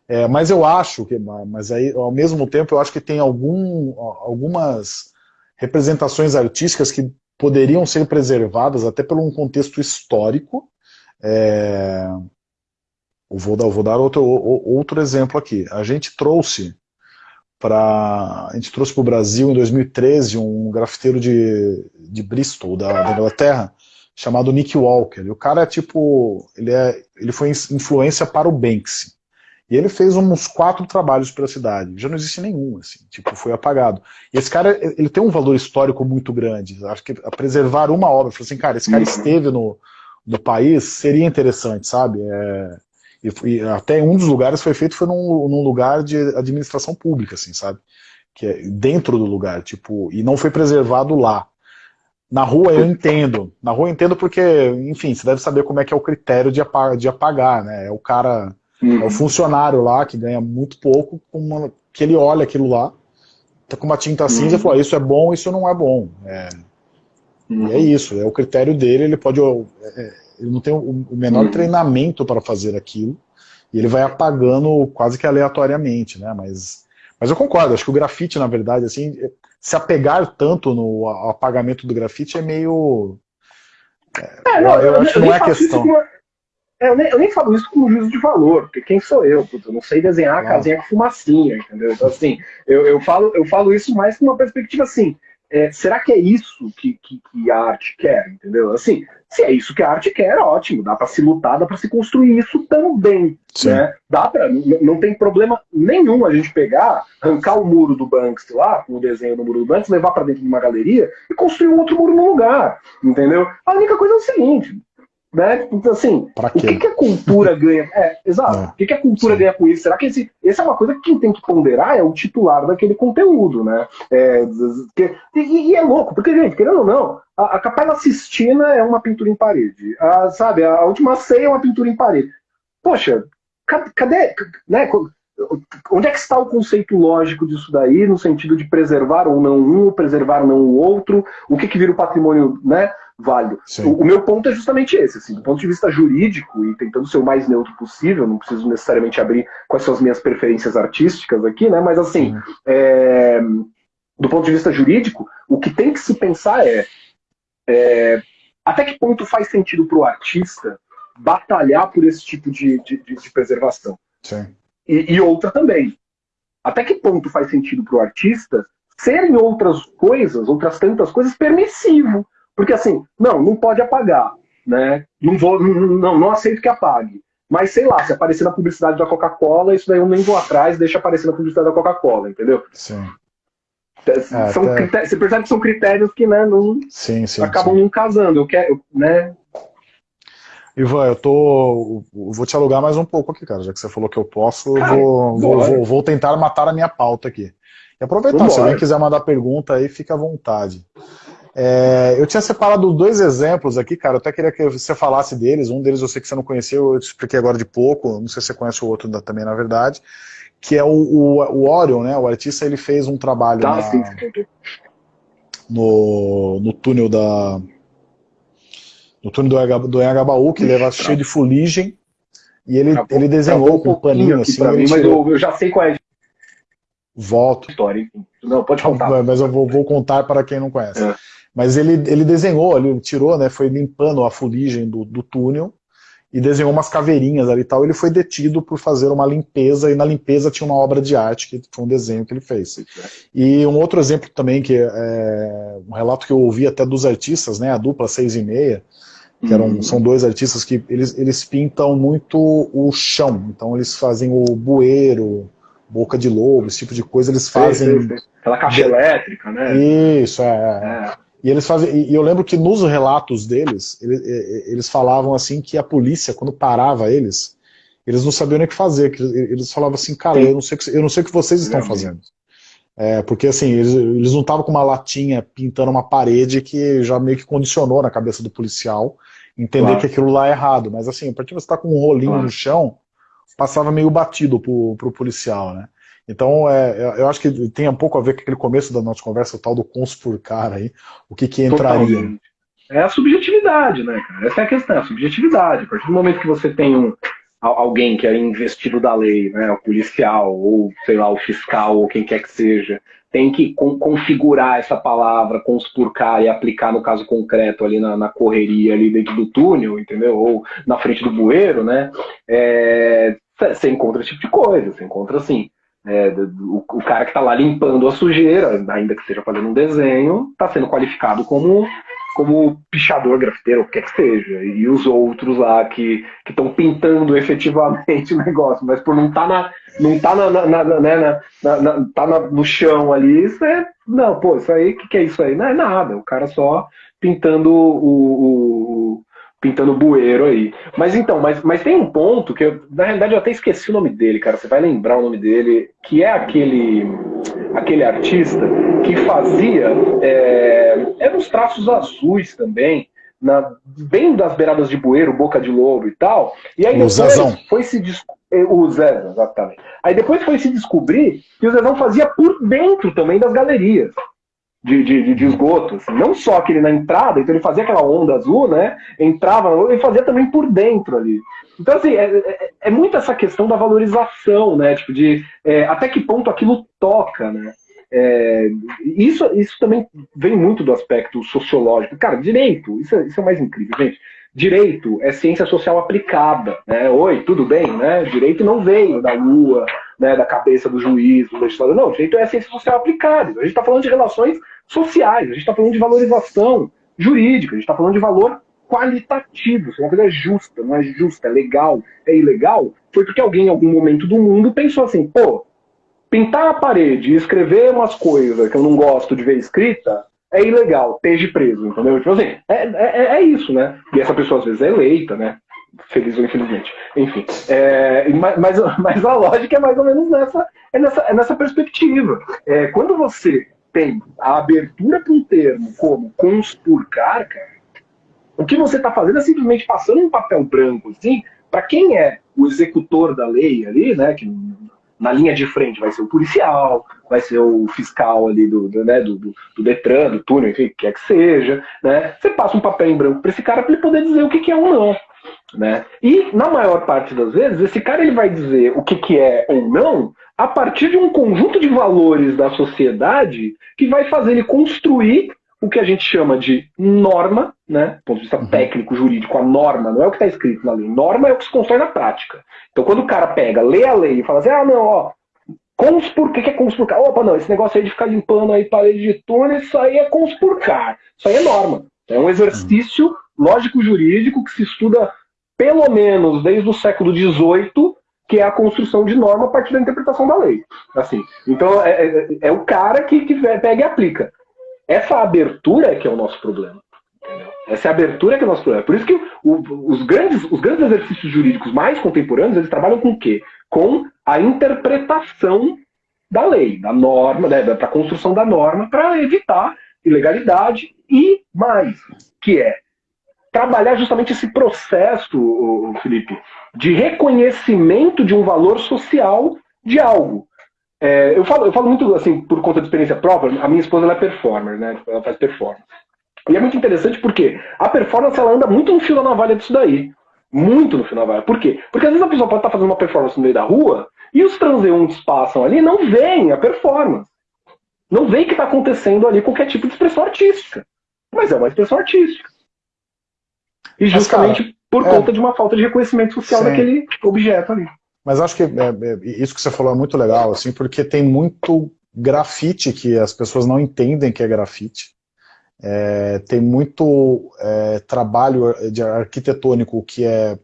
É, mas eu acho que, mas aí, ao mesmo tempo, eu acho que tem algum, algumas representações artísticas que poderiam ser preservadas até por um contexto histórico. É, eu vou dar, vou dar outro, outro exemplo aqui. A gente trouxe para a gente trouxe para o Brasil em 2013 um grafiteiro de, de Bristol, da, da, Inglaterra, chamado Nick Walker. E o cara é tipo, ele, é, ele foi influência para o Banksy. E ele fez uns quatro trabalhos para a cidade. Já não existe nenhum, assim, tipo, foi apagado. E esse cara, ele tem um valor histórico muito grande. Acho que preservar uma obra, assim, cara, esse cara esteve no, no país, seria interessante, sabe? É, e, e, até um dos lugares foi feito foi num, num, lugar de administração pública, assim, sabe? Que é dentro do lugar, tipo, e não foi preservado lá. Na rua eu entendo. Na rua eu entendo porque, enfim, você deve saber como é que é o critério de apagar, de apagar né? É o cara, uhum. é o uhum. funcionário lá que ganha muito pouco, uma, que ele olha aquilo lá, tá com uma tinta cinza uhum. e fala, isso é bom, isso não é bom. É, uhum. E é isso, é o critério dele, ele pode. É, ele não tem o menor hum. treinamento para fazer aquilo, e ele vai apagando quase que aleatoriamente, né? Mas, mas eu concordo, acho que o grafite, na verdade, assim, se apegar tanto no apagamento do grafite é meio... É, não, eu, eu, acho que não é questão. É, eu, nem, eu nem falo isso com juízo de valor, porque quem sou eu? Eu não sei desenhar a casinha com fumacinha, entendeu? Então, assim, eu, eu, falo, eu falo isso mais com uma perspectiva assim, é, será que é isso que, que, que, a arte quer, entendeu? Assim, se é isso que a arte quer, ótimo, dá para se lutar, dá para se construir isso também, Sim. né? Dá para, não tem problema nenhum a gente pegar, arrancar o muro do Banksy lá, o desenho do muro do Banksy, levar para dentro de uma galeria e construir um outro muro no lugar, entendeu? A única coisa é o seguinte, né? Então, assim, o que, que, a cultura ganha? É, exato. É. O que, que a cultura Sim. ganha com isso? Será que esse, essa é uma coisa que quem tem que ponderar é o titular daquele conteúdo, né? É, que, e, e, é louco, porque, gente, querendo ou não, a, a Capela Sistina é uma pintura em parede. A, sabe, a Última Ceia é uma pintura em parede. Poxa, cadê, cadê né? Onde é que está o conceito lógico disso daí, no sentido de preservar ou não um, preservar ou não o outro, o que, que vira o patrimônio, né? Válido. O, o, meu ponto é justamente esse, assim, do ponto de vista jurídico e tentando ser o mais neutro possível, não preciso necessariamente abrir quais são as minhas preferências artísticas aqui, né? Mas assim, é, do ponto de vista jurídico, o que tem que se pensar é, é até que ponto faz sentido para o artista batalhar por esse tipo de, de, de, preservação. E, e outra também. Até que ponto faz sentido para o artista ser em outras coisas, outras tantas coisas, permissivo. Porque assim, não, não pode apagar, né? Não vou, não, não aceito que apague. Mas sei lá, se aparecer na publicidade da Coca-Cola, isso daí eu nem vou atrás, deixa aparecer na publicidade da Coca-Cola, entendeu? Sim. É, são até... Você percebe que são critérios que né, não sim, sim, acabam sim. não casando. Eu quero, né? Ivan, eu tô. Vou te alugar mais um pouco aqui, cara. Já que você falou que eu posso, eu vou, vou, vou, vou, tentar matar a minha pauta aqui. E aproveitar, Vambora. se alguém quiser mandar pergunta aí, fica à vontade. É, eu tinha separado dois exemplos aqui, cara. Eu até queria que você falasse deles. Um deles eu sei que você não conheceu, eu te expliquei agora de pouco. Não sei se você conhece o outro também, na verdade. Que é o, o, o Orion, né? O artista ele fez um trabalho tá, na, sim, no, no túnel da. No túnel do, do Engabaú, que leva cheio de fuligem. E ele, ele desenhou com um paninho assim. Mim, mas eu, eu já sei qual é Volto. História, Não, pode contar. Mas eu vou, vou contar para quem não conhece. É. Mas ele, ele desenhou, ele tirou, né, foi limpando a fuligem do, do túnel e desenhou umas caveirinhas ali e tal. Ele foi detido por fazer uma limpeza, e na limpeza tinha uma obra de arte, que foi um desenho que ele fez. E um outro exemplo também, que é um relato que eu ouvi até dos artistas, né, a dupla 6 e meia, que eram, uhum. são dois artistas que eles, eles pintam muito o chão, então eles fazem o bueiro, boca de lobo, esse tipo de coisa, eles fazem... Sim, sim, sim. Aquela caixa elétrica, né? Isso, é. é. E eles fazem, e eu lembro que nos relatos deles, eles, eles falavam assim que a polícia, quando parava eles, eles não sabiam nem o que fazer. Que eles falavam assim, cara, eu não sei, eu não sei o que vocês estão fazendo. É, porque assim, eles, eles não estavam com uma latinha pintando uma parede que já meio que condicionou na cabeça do policial entender claro. que aquilo lá é errado. Mas assim, a partir de você estar tá com um rolinho claro. no chão, passava meio batido pro, pro policial, né? Então, é, eu acho que tem um pouco a ver com aquele começo da nossa conversa, o tal do conspurcar aí, o que que entraria. Totalmente. É a subjetividade, né, cara? Essa é a questão, a subjetividade. A partir do momento que você tem um, alguém que é investido da lei, né, o policial, ou sei lá, o fiscal, ou quem quer que seja, tem que configurar essa palavra, conspurcar e aplicar no caso concreto ali na, na, correria ali dentro do túnel, entendeu? Ou na frente do bueiro, né? É, você encontra esse tipo de coisa, você encontra assim, é, o, o, cara que está lá limpando a sujeira, ainda que seja fazendo um desenho, está sendo qualificado como, como pichador, grafiteiro, o que quer que seja. E os outros lá que estão pintando efetivamente o negócio, mas por não estar tá na. Não tá na, na, na, né, na, tá no chão ali, isso é. Não, pô, isso aí, o que, que é isso aí? Não é nada. O cara só pintando o, o pintando bueiro aí. Mas então, mas, mas tem um ponto que eu, na realidade eu até esqueci o nome dele, cara. Você vai lembrar o nome dele, que é aquele aquele artista que fazia é, eram uns traços azuis também, na, bem das beiradas de bueiro, boca de lobo e tal. E aí depois foi se é, o Zezão, exatamente. Aí depois foi se descobrir que o Zezão fazia por dentro também das galerias de, de, de. Assim. Não só aquele na entrada, então ele fazia aquela onda azul, né? Entrava, ele fazia também por dentro ali. Então, assim, é, é, é muito essa questão da valorização, né? Tipo, de é, até que ponto aquilo toca, né? É, isso, isso também vem muito do aspecto sociológico. Cara, direito, isso, é, isso é o mais incrível, gente. Direito é ciência social aplicada, né? Oi, tudo bem, né? Direito não veio da Lua, né, da cabeça do juiz, do legislador. Não, direito é ciência social aplicada. A gente está falando de relações sociais, a gente está falando de valorização jurídica, a gente está falando de valor qualitativo, se uma coisa é justa, não é justa, é legal, é ilegal, foi porque alguém em algum momento do mundo pensou assim, pô, pintar a parede e escrever umas coisas que eu não gosto de ver escrita é ilegal, esteja preso, entendeu? Tipo assim, é, é, é, isso, né? E essa pessoa às vezes é eleita, né? Feliz ou infelizmente. Enfim. É, mas, mas a lógica é mais ou menos nessa, é nessa, é nessa perspectiva. É, quando você tem a abertura para um termo como conspurcar, o que você está fazendo é simplesmente passando um papel branco, assim, para quem é o executor da lei ali, né, que na linha de frente vai ser o policial, vai ser o fiscal ali do, do, né, do, do, do Detran, do túnel, enfim, que quer que seja, né? Você passa um papel em branco para esse cara para ele poder dizer o que, que é ou não. Né? E, na maior parte das vezes, esse cara ele vai dizer o que, que é ou não a partir de um conjunto de valores da sociedade que vai fazer ele construir o que a gente chama de norma, né? Do ponto de vista uhum. técnico, jurídico, a norma não é o que está escrito na lei. Norma é o que se constrói na prática. Então, quando o cara pega, lê a lei e fala assim, ah, não, ó, conspur, o que é conspurcar? Opa, não, esse negócio aí de ficar limpando aí parede de túnel, isso aí é conspurcar. Isso aí é norma. É um exercício uhum. lógico-jurídico que se estuda pelo menos desde o século XVIII, que é a construção de norma a partir da interpretação da lei. Assim, então, é, é, é o cara que, que pega e aplica. Essa abertura é que é o nosso problema. Essa é a abertura que é o nosso problema. Por isso que o, os, grandes, os grandes exercícios jurídicos mais contemporâneos, eles trabalham com o quê? Com a interpretação da lei, da norma, né, da, da construção da norma, para evitar ilegalidade e mais, que é trabalhar justamente esse processo, Felipe, de reconhecimento de um valor social de algo. É, eu, falo, eu falo muito assim, por conta de experiência própria, a minha esposa ela é performer, né? Ela faz performance. E é muito interessante porque a performance ela anda muito no fio da navalha disso daí. Muito no fio da navalha. Por quê? Porque às vezes a pessoa pode estar fazendo uma performance no meio da rua e os transeuntes passam ali e não veem a performance. Não veem que está acontecendo ali qualquer tipo de expressão artística. Mas é uma expressão artística. E justamente Mas, cara, por é... conta de uma falta de reconhecimento social Sim. daquele objeto ali. Mas acho que é, é, isso que você falou é muito legal, assim, porque tem muito grafite que as pessoas não entendem que é grafite. É, tem muito é, trabalho de arquitetônico que é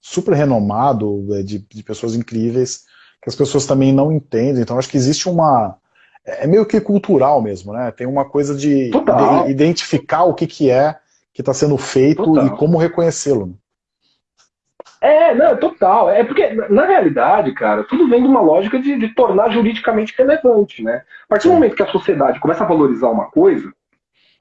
super renomado, é, de, de, pessoas incríveis, que as pessoas também não entendem. Então acho que existe uma... É, é meio que cultural mesmo, né? Tem uma coisa de, de identificar o que, que é que está sendo feito Total. e como reconhecê-lo. É, não, total. É porque, na realidade, cara, tudo vem de uma lógica de, de tornar juridicamente relevante, né? A partir do momento que a sociedade começa a valorizar uma coisa,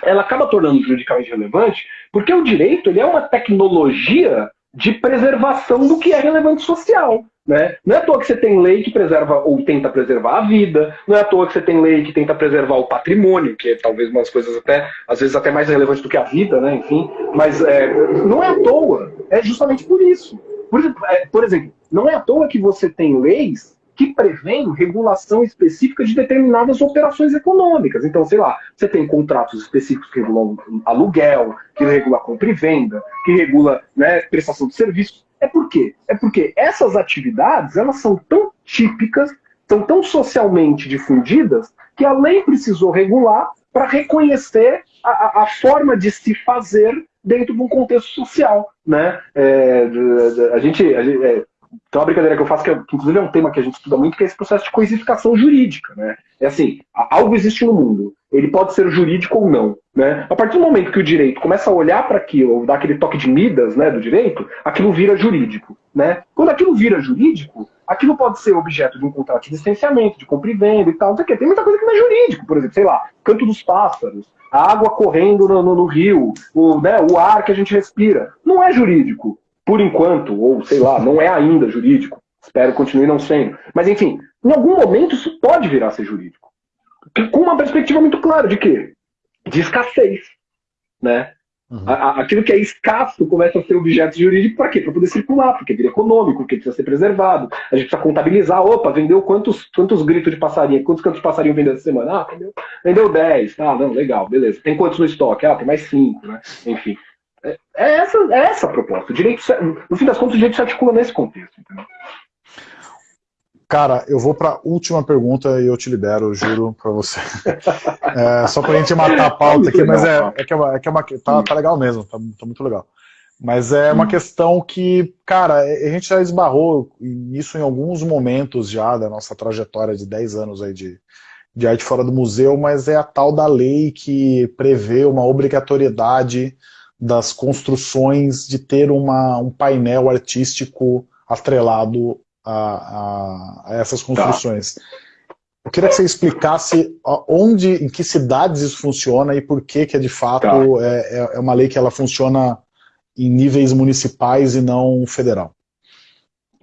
ela acaba tornando juridicamente relevante, porque o direito ele é uma tecnologia de preservação do que é relevante social. Né? Não é à toa que você tem lei que preserva ou tenta preservar a vida, não é à toa que você tem lei que tenta preservar o patrimônio, que é talvez umas coisas até, às vezes até mais relevantes do que a vida, né? enfim, mas é, não é à toa, é justamente por isso. Por, é, por exemplo, não é à toa que você tem leis que prevêem regulação específica de determinadas operações econômicas. Então, sei lá, você tem contratos específicos que regulam aluguel, que regula compra e venda, que regula né, prestação de serviços. É por quê? É porque essas atividades elas são tão típicas, são tão socialmente difundidas, que a lei precisou regular para reconhecer a, a, forma de se fazer dentro de um contexto social, né? É, a gente, a gente é, tem uma brincadeira que eu faço que, que, inclusive é um tema que a gente estuda muito, que é esse processo de coisificação jurídica, né? É assim, algo existe no mundo, ele pode ser jurídico ou não, né? A partir do momento que o direito começa a olhar para aquilo, ou dar aquele toque de Midas, né, do direito, aquilo vira jurídico, né? Quando aquilo vira jurídico, aquilo pode ser objeto de um contrato de licenciamento, de compra e venda e tal, não sei o quê. Tem muita coisa que não é jurídico, por exemplo, sei lá, canto dos pássaros, a água correndo no, no, no rio, o, né, o ar que a gente respira. Não é jurídico, por enquanto, ou sei lá, não é ainda jurídico. Espero que continue não sendo. Mas enfim, em algum momento isso pode virar a ser jurídico. Com uma perspectiva muito clara de quê? De escassez. Né? Uhum. Aquilo que é escasso começa a ser objeto jurídico para quê? Para poder circular, porque vira econômico, porque precisa ser preservado. A gente precisa contabilizar, opa, vendeu quantos, quantos gritos de passarinho, quantos cantos de passarinho vendeu essa semana? Ah, vendeu, vendeu 10, ah, não, legal, beleza. Tem quantos no estoque? Ah, tem mais 5, né? Enfim. É, é, essa, é essa a proposta. O direito, no fim das contas, o direito se articula nesse contexto. Entendeu? Cara, eu vou para a última pergunta e eu te libero, juro para você. É, só para a gente matar a pauta aqui, mas é, é que, é uma, é que é uma, tá, tá legal mesmo, tá, tá muito legal. Mas é uma questão que, cara, a gente já esbarrou nisso em alguns momentos já da nossa trajetória de 10 anos aí de, de arte fora do museu, mas é a tal da lei que prevê uma obrigatoriedade das construções de ter uma, um painel artístico atrelado a, a, a essas construções. Tá. Eu queria que você explicasse onde, em que cidades isso funciona e por que que é de fato tá. é, é, é uma lei que ela funciona em níveis municipais e não federal.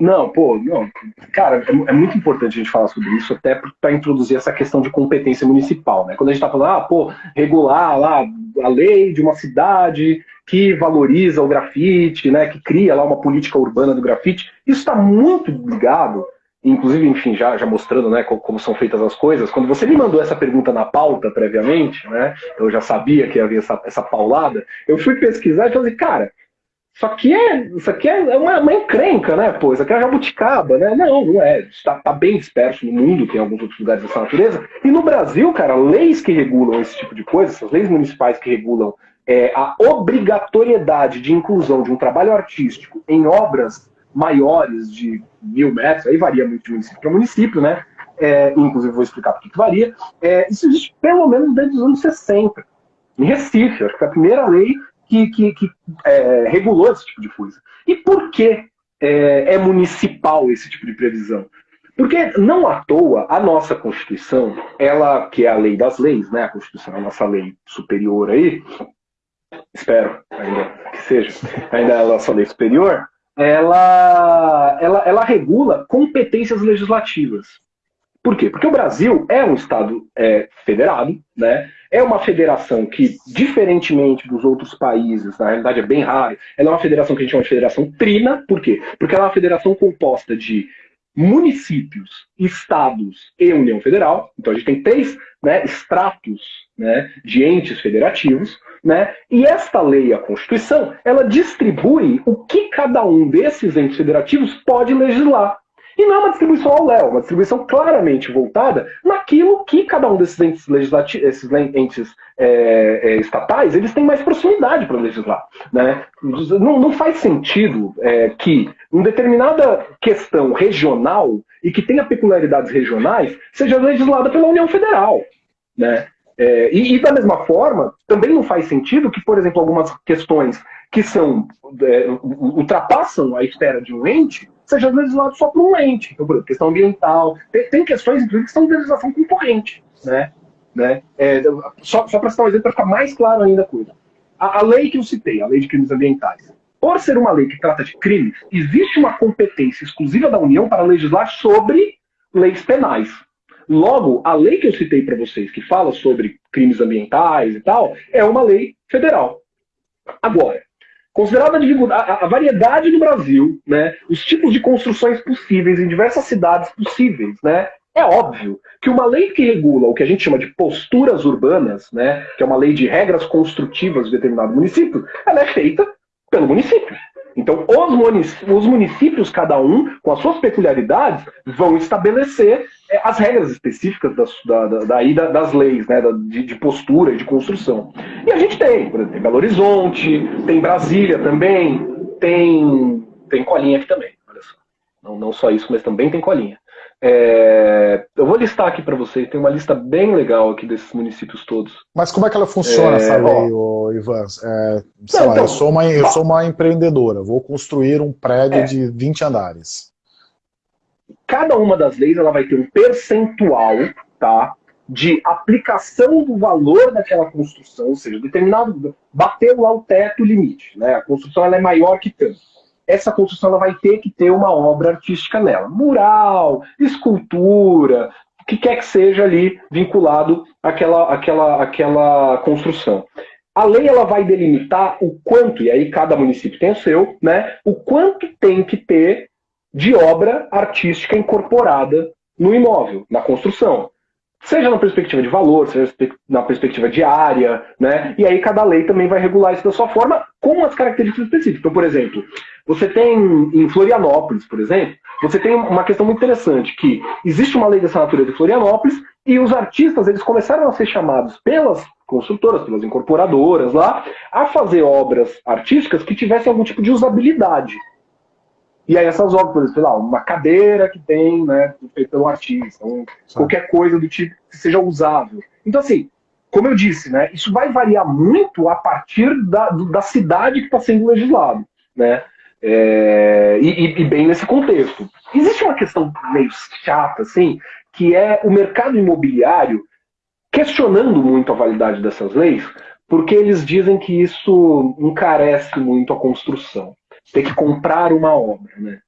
Não, pô, não. Cara, é, é, muito importante a gente falar sobre isso, até para introduzir essa questão de competência municipal, né? Quando a gente está falando, ah, pô, regular lá a lei de uma cidade que valoriza o grafite, né, que cria lá uma política urbana do grafite, isso está muito ligado, inclusive, enfim, já, já mostrando né, como, como, são feitas as coisas. Quando você me mandou essa pergunta na pauta previamente, né, eu já sabia que havia essa, essa paulada, eu fui pesquisar e falei, cara, isso aqui é, isso aqui é uma, uma encrenca, né? Pô, isso aqui é jabuticaba, né? Não, não é. Está tá bem disperso no mundo, tem alguns outros lugares dessa natureza. E no Brasil, cara, leis que regulam esse tipo de coisa, essas leis municipais que regulam é, a obrigatoriedade de inclusão de um trabalho artístico em obras maiores de mil metros, aí varia muito de município para município, né? É, inclusive vou explicar por que varia. É, isso existe pelo menos desde os anos 60. Em Recife, acho que foi a primeira lei que, que, que é, regulou esse tipo de coisa. E por que é, é municipal esse tipo de previsão? Porque não à toa a nossa Constituição, ela que é a lei das leis, né? A Constituição é a nossa lei superior aí, espero ainda que seja, ainda é a nossa lei superior, ela, ela, ela regula competências legislativas. Por quê? Porque o Brasil é um Estado é, federado, né? é uma federação que, diferentemente dos outros países, na realidade é bem raro, ela é uma federação que a gente chama de federação trina, por quê? Porque ela é uma federação composta de municípios, estados e União Federal, então a gente tem três né, estratos né, de entes federativos, né, e esta lei, a Constituição, ela distribui o que cada um desses entes federativos pode legislar. E não é uma distribuição ao léu, é uma distribuição claramente voltada naquilo que cada um desses entes esses entes é, é, estatais, eles têm mais proximidade para legislar. Né? Não, não faz sentido é, que uma determinada questão regional e que tenha peculiaridades regionais seja legislada pela União Federal. Né? É, e, e, da mesma forma, também não faz sentido que, por exemplo, algumas questões que são é, ultrapassam a esfera de um ente seja legislado só por um ente. Então, por exemplo, questão ambiental. Tem, tem questões, inclusive, que são de legislação concorrente. Né? Né? É, só só para citar um exemplo, para ficar mais claro ainda a coisa. A, a lei que eu citei, a lei de crimes ambientais, por ser uma lei que trata de crimes, existe uma competência exclusiva da União para legislar sobre leis penais. Logo, a lei que eu citei para vocês, que fala sobre crimes ambientais e tal, é uma lei federal. Agora, considerada a, a, variedade do Brasil, né, os tipos de construções possíveis em diversas cidades possíveis, né, é óbvio que uma lei que regula o que a gente chama de posturas urbanas, né, que é uma lei de regras construtivas de determinado município, ela é feita pelo município. Então, os municípios, os municípios, cada um, com as suas peculiaridades, vão estabelecer é, as regras específicas das, da, da, das leis, né, de, de postura e de construção. E a gente tem, por exemplo, tem Belo Horizonte, tem Brasília também, tem, tem colinha aqui também, olha só. Não, não só isso, mas também tem colinha. É, eu vou listar aqui para vocês, tem uma lista bem legal aqui desses municípios todos. Mas como é que ela funciona, é, essa lei, ó, Ivan? É, sei não, lá, então, eu, sou uma, eu sou uma empreendedora, vou construir um prédio é. de 20 andares. Cada uma das leis ela vai ter um percentual tá, de aplicação do valor daquela construção, ou seja, determinado, bateu lá o teto, o limite. Né? A construção ela é maior que tanto essa construção ela vai ter que ter uma obra artística nela. Mural, escultura, o que quer que seja ali vinculado àquela, àquela, àquela construção. A lei ela vai delimitar o quanto, e aí cada município tem o seu, né? O quanto tem que ter de obra artística incorporada no imóvel, na construção. Seja na perspectiva de valor, seja na perspectiva de área, né? E aí cada lei também vai regular isso da sua forma com as características específicas. Então, por exemplo, você tem em Florianópolis, por exemplo, você tem uma questão muito interessante, que existe uma lei dessa natureza em Florianópolis e os artistas eles começaram a ser chamados pelas construtoras, pelas incorporadoras lá, a fazer obras artísticas que tivessem algum tipo de usabilidade. E aí essas obras, por exemplo, sei lá, uma cadeira que tem, né, feita pelo artista, um, qualquer coisa do tipo que seja usável. Então, assim, como eu disse, né, isso vai variar muito a partir da, da cidade que está sendo legislado, né? É, e, e, bem nesse contexto. Existe uma questão meio chata, assim, que é o mercado imobiliário questionando muito a validade dessas leis, porque eles dizem que isso encarece muito a construção. Ter que comprar uma obra, né?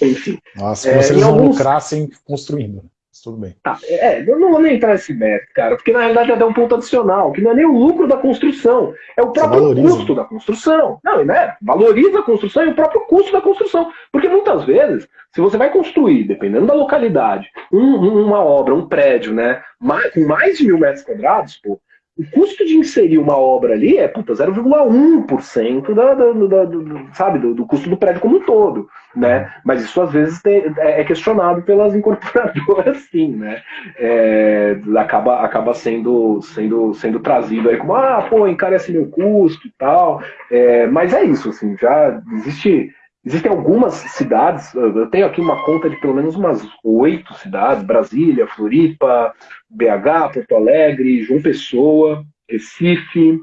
Enfim. Nossa, é, vocês vão alguns... lucrassem construindo tudo bem. Tá, é, eu não vou nem entrar nesse método, cara, porque na realidade é um ponto adicional, que não é nem o lucro da construção, é o próprio custo da construção. Não, né? Valoriza a construção e o próprio custo da construção. Porque muitas vezes, se você vai construir, dependendo da localidade, um, uma obra, um prédio, né, mais, com mais de mil metros quadrados, pô, o custo de inserir uma obra ali é 0,1% da, da, da, da, sabe, do, do, custo do prédio como um todo. Né? Mas isso às vezes tem, é, é questionado pelas incorporadoras, sim, né? É, acaba acaba sendo, sendo, sendo trazido aí como, ah, pô, encarece meu custo e tal. É, mas é isso, assim, já existe Existem algumas cidades, eu tenho aqui uma conta de pelo menos umas oito cidades, Brasília, Floripa, BH, Porto Alegre, João Pessoa, Recife,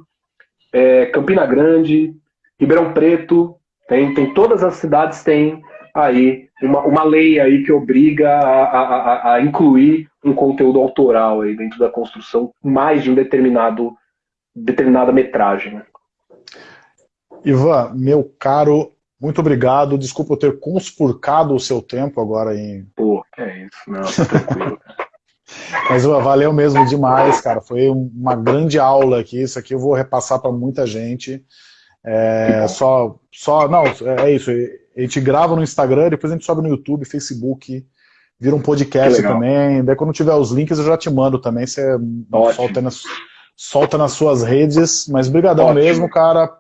é, Campina Grande, Ribeirão Preto, tem, tem todas as cidades têm aí uma, uma lei aí que obriga a, a, a incluir um conteúdo autoral aí dentro da construção mais de um determinado determinada metragem. Ivan, meu caro muito obrigado. Desculpa eu ter conspurcado o seu tempo agora em. Pô, é isso, não, tá tranquilo. Mas valeu mesmo demais, cara. Foi uma grande aula aqui. Isso aqui eu vou repassar para muita gente. É, só, só, não, é isso. A gente grava no Instagram, depois a gente sobe no YouTube, Facebook, vira um podcast também. Daí quando tiver os links eu já te mando também. Você solta nas, solta nas suas redes. Mas brigadão mesmo, cara.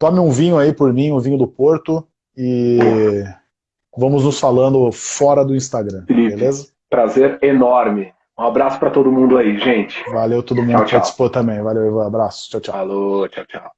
Tome um vinho aí por mim, um vinho do Porto, e vamos nos falando fora do Instagram, Felipe, beleza? Prazer enorme. Um abraço para todo mundo aí, gente. Valeu todo mundo tchau, que participou também. Valeu, Ivan. Abraço. Tchau, tchau. Falou, tchau, tchau.